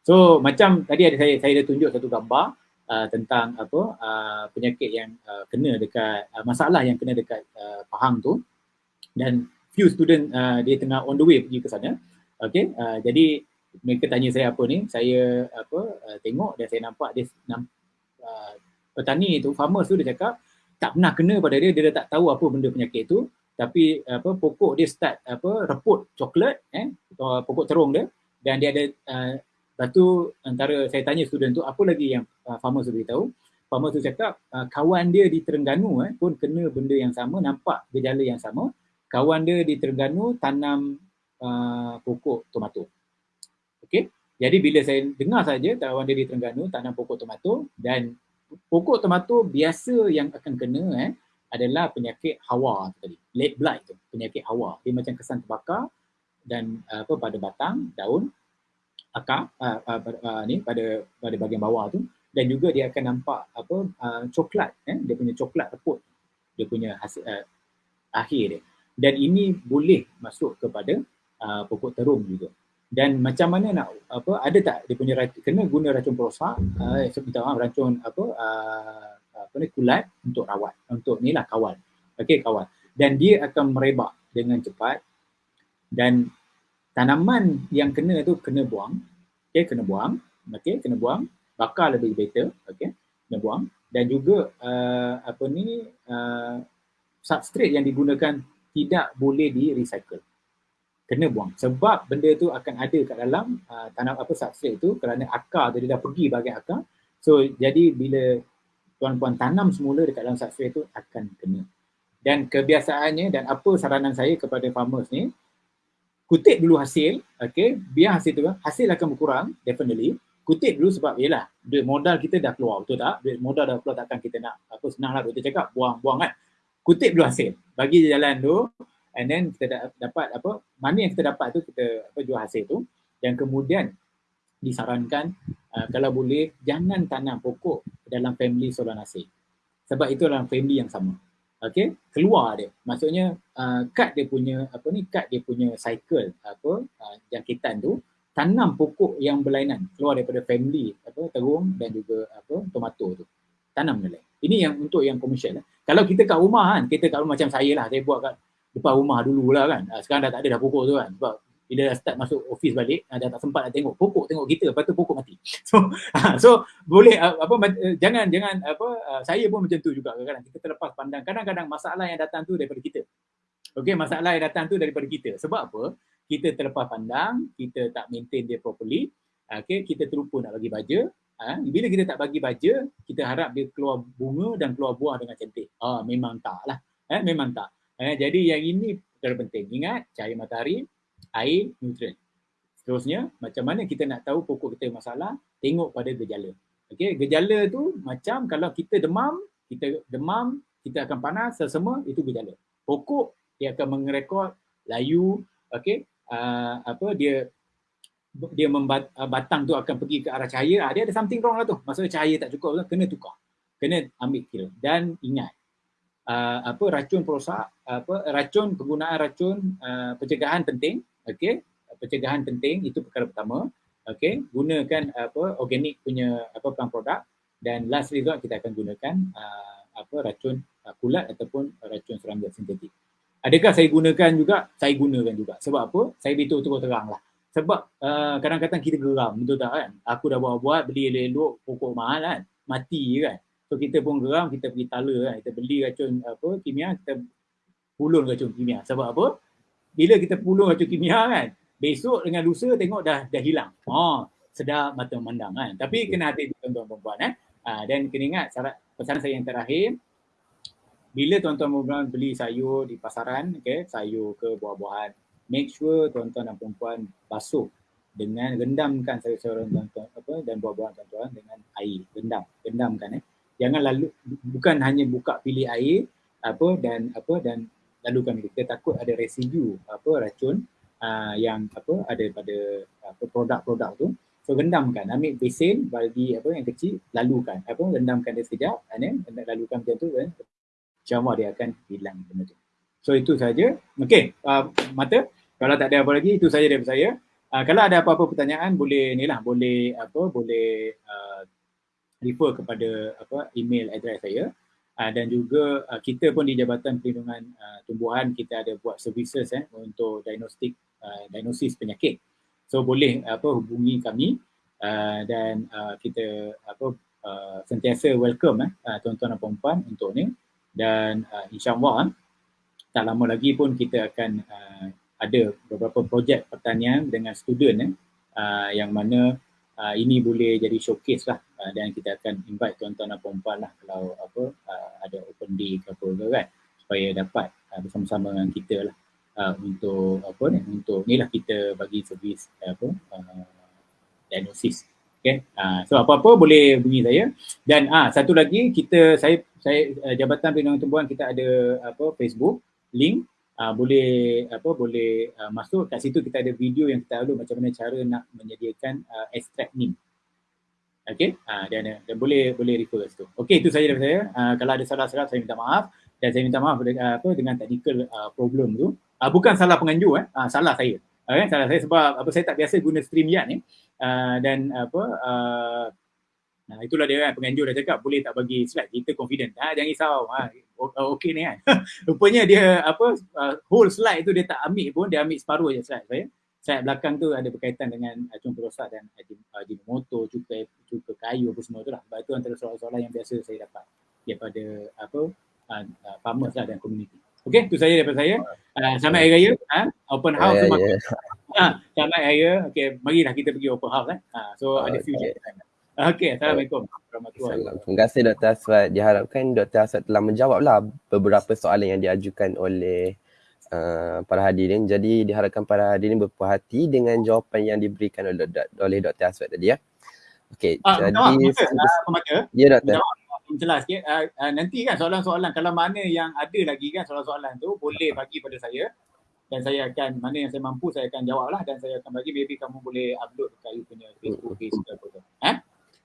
So macam tadi ada saya saya ada tunjuk satu gambar uh, tentang apa uh, penyakit yang uh, kena dekat uh, masalah yang kena dekat uh, pahang tu. Dan few student uh, dia tengah on the way pergi ke sana. Okay uh, jadi mereka tanya saya apa ni. Saya apa uh, tengok dan saya nampak dia namp, uh, petani tu farmers tu dia cakap tak pernah kena pada dia. Dia dah tak tahu apa benda penyakit tu. Tapi apa pokok dia start apa reput coklat eh pokok terung dia. Dan dia ada uh, Lepas tu antara saya tanya student tu apa lagi yang uh, farmers tu beritahu farmer tu cakap uh, kawan dia di Terengganu eh, pun kena benda yang sama, nampak gejala yang sama. Kawan dia di Terengganu tanam uh, pokok tomato. Okey. Jadi bila saya dengar saja kawan dia di Terengganu tanam pokok tomato dan pokok tomato biasa yang akan kena eh adalah penyakit hawa tadi. Lead blight tu, penyakit hawa. Dia macam kesan terbakar dan uh, apa pada batang, daun, akar uh, uh, uh, ni pada pada bahagian bawah tu. Dan juga dia akan nampak apa uh, coklat eh. Dia punya coklat reput dia punya hasil uh, akhir dia. Dan ini boleh masuk kepada uh, pokok terung juga. Dan macam mana nak apa ada tak dia punya racun, kena guna racun perosak uh, seperti uh, racun apa uh, apa ni kulat untuk rawat. Untuk ni lah kawal. Okey kawal. Dan dia akan merebak dengan cepat. Dan tanaman yang kena tu kena buang. Okey kena buang. Okey kena buang. Bakar lebih better. Okey kena buang. Dan juga uh, apa ni uh, substrate yang digunakan tidak boleh di recycle. Kena buang. Sebab benda tu akan ada kat dalam uh, tanam apa substrate tu kerana akar dia dah pergi bahagian akar. So jadi bila tuan-puan tanam semula dekat dalam substrate tu akan kena. Dan kebiasaannya dan apa saranan saya kepada farmers ni kutip dulu hasil okey biar hasil tu hasil akan berkurang definitely. Kutip dulu sebab yelah duit modal kita dah keluar betul tak? Duit modal dah keluar takkan kita nak apa senang lah doktor cakap buang buang kan? Kutip dulu hasil. Bagi jalan tu and then kita dapat apa mana yang kita dapat tu kita apa jual hasil tu. Dan kemudian disarankan uh, kalau boleh jangan tanam pokok dalam family solanacea sebab itu dalam family yang sama okey? Keluar dia. Maksudnya uh, cut dia punya apa ni cut dia punya cycle apa uh, jangkitan tu tanam pokok yang berlainan. Keluar daripada family apa terung dan juga apa tomato tu. Tanam dia ini yang untuk yang komersial lah. kalau kita kat rumah kan kita kat rumah macam saya lah. Saya buat kat depan rumah dulu lah kan. Ah, sekarang dah tak ada dah pokok tu kan. Sebab bila dah start masuk office balik ah, dah tak sempat nak tengok pokok tengok kita lepas tu pokok mati so so boleh apa eh, jangan jangan apa saya pun macam tu juga kadang-kadang kita terlepas pandang kadang-kadang masalah yang datang tu daripada kita Okey, masalah yang datang tu daripada kita. Sebab apa? kita terlepas pandang, kita tak maintain dia properly, okay, kita terlupa nak bagi baja. Ha, bila kita tak bagi baja, kita harap dia keluar bunga dan keluar buah dengan cantik. Ah, memang tak lah. Eh, memang tak. Eh, jadi yang ini perkara penting. Ingat, cahaya matahari, air, nutrien. Seterusnya, macam mana kita nak tahu pokok kita masalah, tengok pada gejala. Okay, gejala tu macam kalau kita demam, kita demam, kita akan panas, semua itu gejala. Pokok dia akan mengerekod layu, okay, uh, apa dia dia membat, uh, batang tu akan pergi ke arah cahaya, uh, dia ada something wrong lah tu. Maksudnya cahaya tak cukup, kena tukar. Kena ambil kira. Dan ingat, uh, apa racun perosak, apa racun penggunaan racun uh, pencegahan penting, okey? Pencegahan penting itu perkara pertama. Okey, gunakan apa organik punya apa plant produk dan last result kita akan gunakan uh, apa racun uh, kulat ataupun racun serangga sintetik. Adakah saya gunakan juga? Saya gunakan juga. Sebab apa? Saya betul terang lah. Sebab uh, kadang-kadang kita geram, betul tak kan? Aku dah buat-buat, beli elok pokok mahal kan? Mati kan? So kita pun geram, kita pergi tala kan? Kita beli racun apa, kimia, kita pulun racun kimia. Sebab apa? Bila kita pulun racun kimia kan? Besok dengan lusa tengok dah dah hilang. Oh, sedap mata memandang kan? Tapi kena hati tuan-tuan perempuan eh. Uh, dan kena ingat syarat pesanan saya yang terakhir, bila tuan-tuan beli sayur di pasaran, okay, sayur ke buah-buahan, make sure tuan-tuan dan perempuan basuh dengan rendamkan sayur-sayuran tuan-tuan apa dan buah-buahan tuan-tuan dengan air, rendam, rendamkan eh. Jangan lalu bukan hanya buka pilih air apa dan apa dan lalukan kita takut ada residu apa racun uh, yang apa ada pada apa produk-produk tu so rendamkan ambil besen bagi apa yang kecil lalukan apa rendamkan dia sekejap and then lalukan macam tu kan insyaAllah dia akan hilang benda tu. So itu saja. Okey, uh, mata. Kalau tak ada apa lagi, itu saja dari saya. Uh, kalau ada apa-apa pertanyaan, boleh ni lah, boleh apa, boleh uh, refer kepada apa email address saya. Uh, dan juga uh, kita pun di Jabatan Perlindungan uh, Tumbuhan kita ada buat services eh untuk diagnostik uh, diagnosis penyakit. So boleh apa hubungi kami uh, dan uh, kita apa uh, sentiasa welcome eh uh, tuan-tuan dan puan untuk ni dan uh, insyaAllah tak lama lagi pun kita akan uh, ada beberapa projek pertanian dengan student eh, uh, yang mana uh, ini boleh jadi showcase lah. Uh, dan kita akan invite tuan-tuan dan puan lah kalau apa uh, ada open day ke apa ke kan supaya dapat uh, bersama-sama dengan kita lah. Uh, untuk apa ni untuk ni lah kita bagi servis uh, apa uh, diagnosis. Okay? Uh, so apa-apa boleh bunyi saya. Dan ah uh, satu lagi kita saya saya uh, jabatan perlindungan tumbuhan kita ada apa Facebook link uh, boleh apa boleh uh, masuk kat situ kita ada video yang kita lalu macam mana cara nak menyediakan uh, extract NIM Okay, uh, dan, dan boleh boleh refer tu. Okay, itu saja daripada saya. Uh, kalau ada salah-salah saya minta maaf dan saya minta maaf uh, apa dengan technical uh, problem tu. Uh, bukan salah penganjur eh, uh, salah saya. Okay, salah saya sebab apa saya tak biasa guna StreamYard ni. Uh, dan apa uh, Nah itulah dia kan penganjur dah cakap boleh tak bagi slide kita confident. Ha jangan risau. Ha okey ni kan. Rupanya dia apa uh, whole slide tu dia tak ambil pun dia ambil separuh je slide saya. Slide belakang tu ada berkaitan dengan uh, cung perosak dan uh, jenis motor, cukai cukai kayu apa semua tu lah. Sebab itu antara soalan-soalan yang biasa saya dapat daripada apa uh, uh, farmers lah dan community. Okey, itu saja daripada saya. Uh, selamat hari raya. Ha? Open house yeah, tu yeah. Ha, selamat hari raya. Okey, marilah kita pergi open house eh. Ha, so oh, ada few okay. Okey, Assalamualaikum. Terima kasih Dr. Aswad. Diharapkan Dr. Aswad telah menjawablah beberapa soalan yang diajukan oleh uh, para hadirin. Jadi diharapkan para hadirin berpuas hati dengan jawapan yang diberikan oleh, oleh Dr. Aswad tadi ya. Okey, uh, jadi uh, pemata. Ya Dr. Jelas sikit. Uh, uh, nanti kan soalan-soalan kalau mana yang ada lagi kan soalan-soalan tu boleh bagi pada saya dan saya akan mana yang saya mampu saya akan jawab lah dan saya akan bagi maybe kamu boleh upload dekat you punya Facebook page ke apa tu. Eh?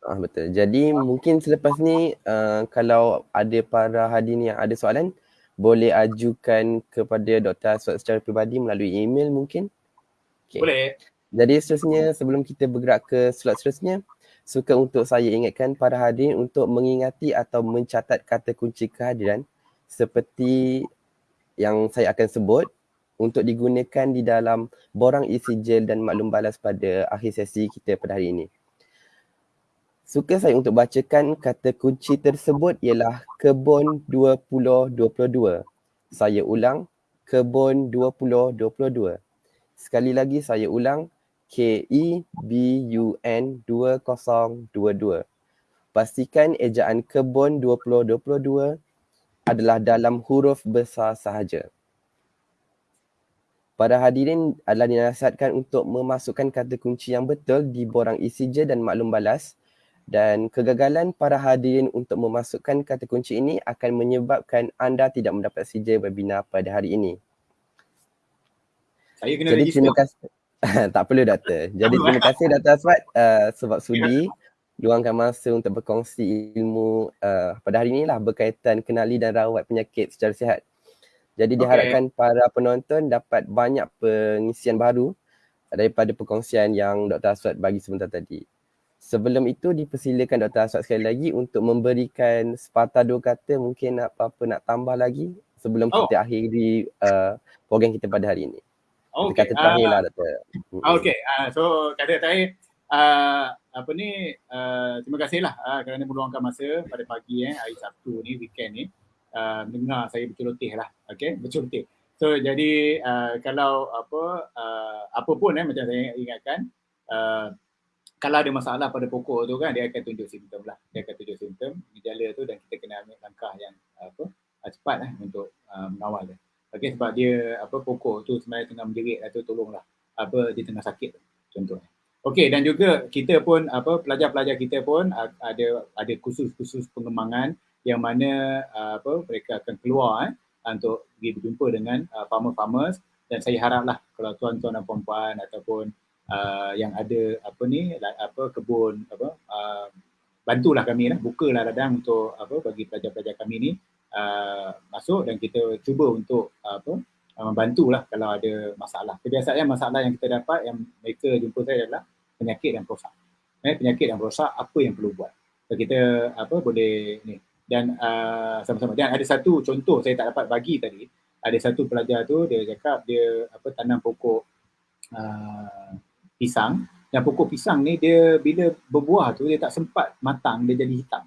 Ah betul. Jadi mungkin selepas ni uh, kalau ada para hadirin yang ada soalan boleh ajukan kepada Dr. Aswad secara peribadi melalui email mungkin. Okay. Boleh. Jadi seterusnya sebelum kita bergerak ke slot seterusnya suka untuk saya ingatkan para hadirin untuk mengingati atau mencatat kata kunci kehadiran seperti yang saya akan sebut untuk digunakan di dalam borang isi gel dan maklum balas pada akhir sesi kita pada hari ini. Suka saya untuk bacakan kata kunci tersebut ialah kebun 2022. Saya ulang, kebun 2022. Sekali lagi saya ulang, K-E-B-U-N 2022. Pastikan ejaan kebun 2022 adalah dalam huruf besar sahaja. Para hadirin adalah dinasihatkan untuk memasukkan kata kunci yang betul di borang isi je dan maklum balas dan kegagalan para hadirin untuk memasukkan kata kunci ini akan menyebabkan anda tidak mendapat CJ webinar pada hari ini. Saya kena Jadi, terima kasih. tak perlu Dr. Jadi terima kasih Dr. Aswad uh, sebab sudi luangkan masa untuk berkongsi ilmu uh, pada hari ini lah berkaitan kenali dan rawat penyakit secara sihat. Jadi diharapkan okay. para penonton dapat banyak pengisian baru daripada perkongsian yang Dr. Aswad bagi sebentar tadi. Sebelum itu dipersilakan Dr. Aswad sekali lagi untuk memberikan sepatah dua kata mungkin apa-apa nak tambah lagi sebelum oh. kita akhiri uh, program kita pada hari ini. Okay. Kata terakhir uh, lah Dr. Okay, uh, so kata terakhir uh, apa ni uh, terima kasihlah uh, kerana meluangkan masa pada pagi eh hari Sabtu ni weekend ni uh, mendengar saya berceloteh lah. Okay, berceloteh. So jadi uh, kalau apa uh, apa pun eh macam saya ingatkan uh, kalau ada masalah pada pokok tu kan dia akan tunjuk simptom lah. Dia akan tunjuk simptom gejala tu dan kita kena ambil langkah yang apa uh, cepat lah untuk uh, mengawal dia. Okey sebab dia apa pokok tu sebenarnya tengah menjerit atau tolonglah. Apa dia tengah sakit contohnya. Okey dan juga kita pun apa pelajar-pelajar kita pun ada ada khusus-khusus pengembangan yang mana apa mereka akan keluar eh untuk pergi berjumpa dengan uh, farmer-farmers. Dan saya haraplah kalau tuan-tuan dan puan-puan ataupun uh, yang ada apa ni apa kebun apa uh, bantulah kami lah bukalah ladang untuk apa bagi pelajar-pelajar kami ni uh, masuk dan kita cuba untuk uh, apa membantulah kalau ada masalah. Kebiasaan masalah yang kita dapat yang mereka jumpa saya adalah penyakit yang rosak. Eh, penyakit yang rosak apa yang perlu buat. So, kita apa boleh ni dan uh, sama-sama dan ada satu contoh saya tak dapat bagi tadi ada satu pelajar tu dia cakap dia apa tanam pokok uh, pisang dan pokok pisang ni dia bila berbuah tu dia tak sempat matang dia jadi hitam.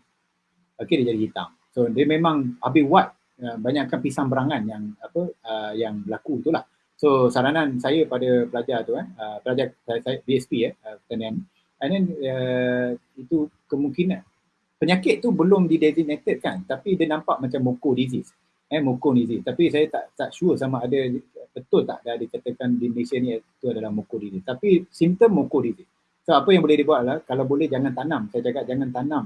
Okey dia jadi hitam. So dia memang habis wat uh, banyakkan pisang berangan yang apa uh, yang berlaku tu lah. So saranan saya pada pelajar tu eh uh, pelajar saya, saya BSP eh uh, pertanian and then uh, itu kemungkinan penyakit tu belum didesignated kan tapi dia nampak macam moko disease eh moko disease tapi saya tak tak sure sama ada betul tak dah dikatakan di Malaysia ni itu adalah moko disease tapi simptom moko disease so apa yang boleh dibuat adalah kalau boleh jangan tanam. Saya cakap jangan tanam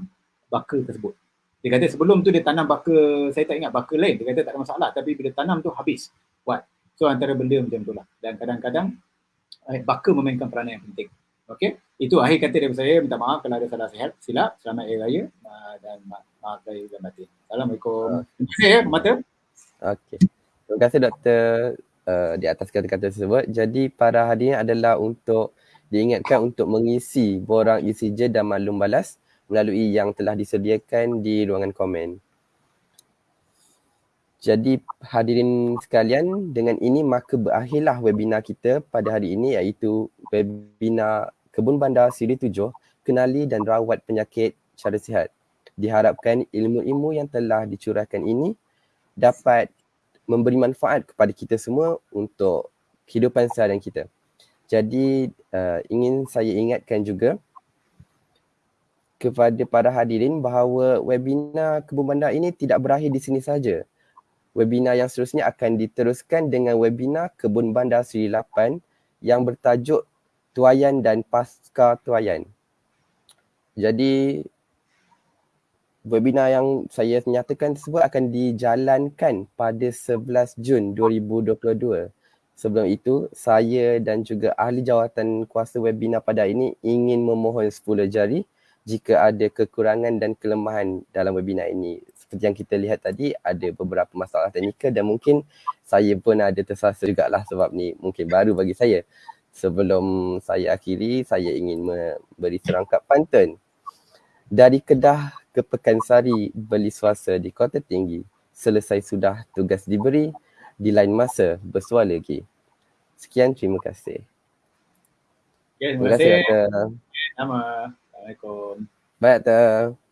baka tersebut. Dia kata sebelum tu dia tanam baka saya tak ingat baka lain. Dia kata tak ada masalah tapi bila tanam tu habis. Buat. So antara benda macam tu lah. Dan kadang-kadang eh, baka memainkan peranan yang penting. Okey, itu akhir kata daripada saya. Minta maaf kalau ada salah sihat, silap. Selamat Hari Raya. Dan maaf saya dan batin. Assalamualaikum. Terima kasih ya, Mata. Okey. Terima kasih Doktor uh, di atas kata-kata tersebut. Jadi para hadirin adalah untuk diingatkan untuk mengisi borang ECJ dan maklum balas melalui yang telah disediakan di ruangan komen. Jadi hadirin sekalian, dengan ini maka berakhirlah webinar kita pada hari ini iaitu webinar Kebun Bandar Siri Tujuh, kenali dan rawat penyakit cara sihat. Diharapkan ilmu-ilmu yang telah dicurahkan ini dapat memberi manfaat kepada kita semua untuk kehidupan seharian kita. Jadi uh, ingin saya ingatkan juga kepada para hadirin bahawa webinar Kebun Bandar ini tidak berakhir di sini saja. Webinar yang seterusnya akan diteruskan dengan webinar Kebun Bandar Seri 8 yang bertajuk tuayan dan pasca tuayan. Jadi webinar yang saya nyatakan tersebut akan dijalankan pada 11 Jun 2022. Sebelum itu, saya dan juga ahli jawatan kuasa webinar pada ini ingin memohon 10 jari jika ada kekurangan dan kelemahan dalam webinar ini. Seperti yang kita lihat tadi, ada beberapa masalah teknikal dan mungkin saya pun ada tersasa juga lah sebab ni mungkin baru bagi saya sebelum saya akhiri, saya ingin memberi serangkap pantun. Dari Kedah ke Pekansari beli suasa di Kota Tinggi. Selesai sudah tugas diberi, di lain masa bersuara lagi. Sekian, terima kasih. Ya, terima, terima kasih. Kasih, Sama. Assalamualaikum. Baik, Doktor.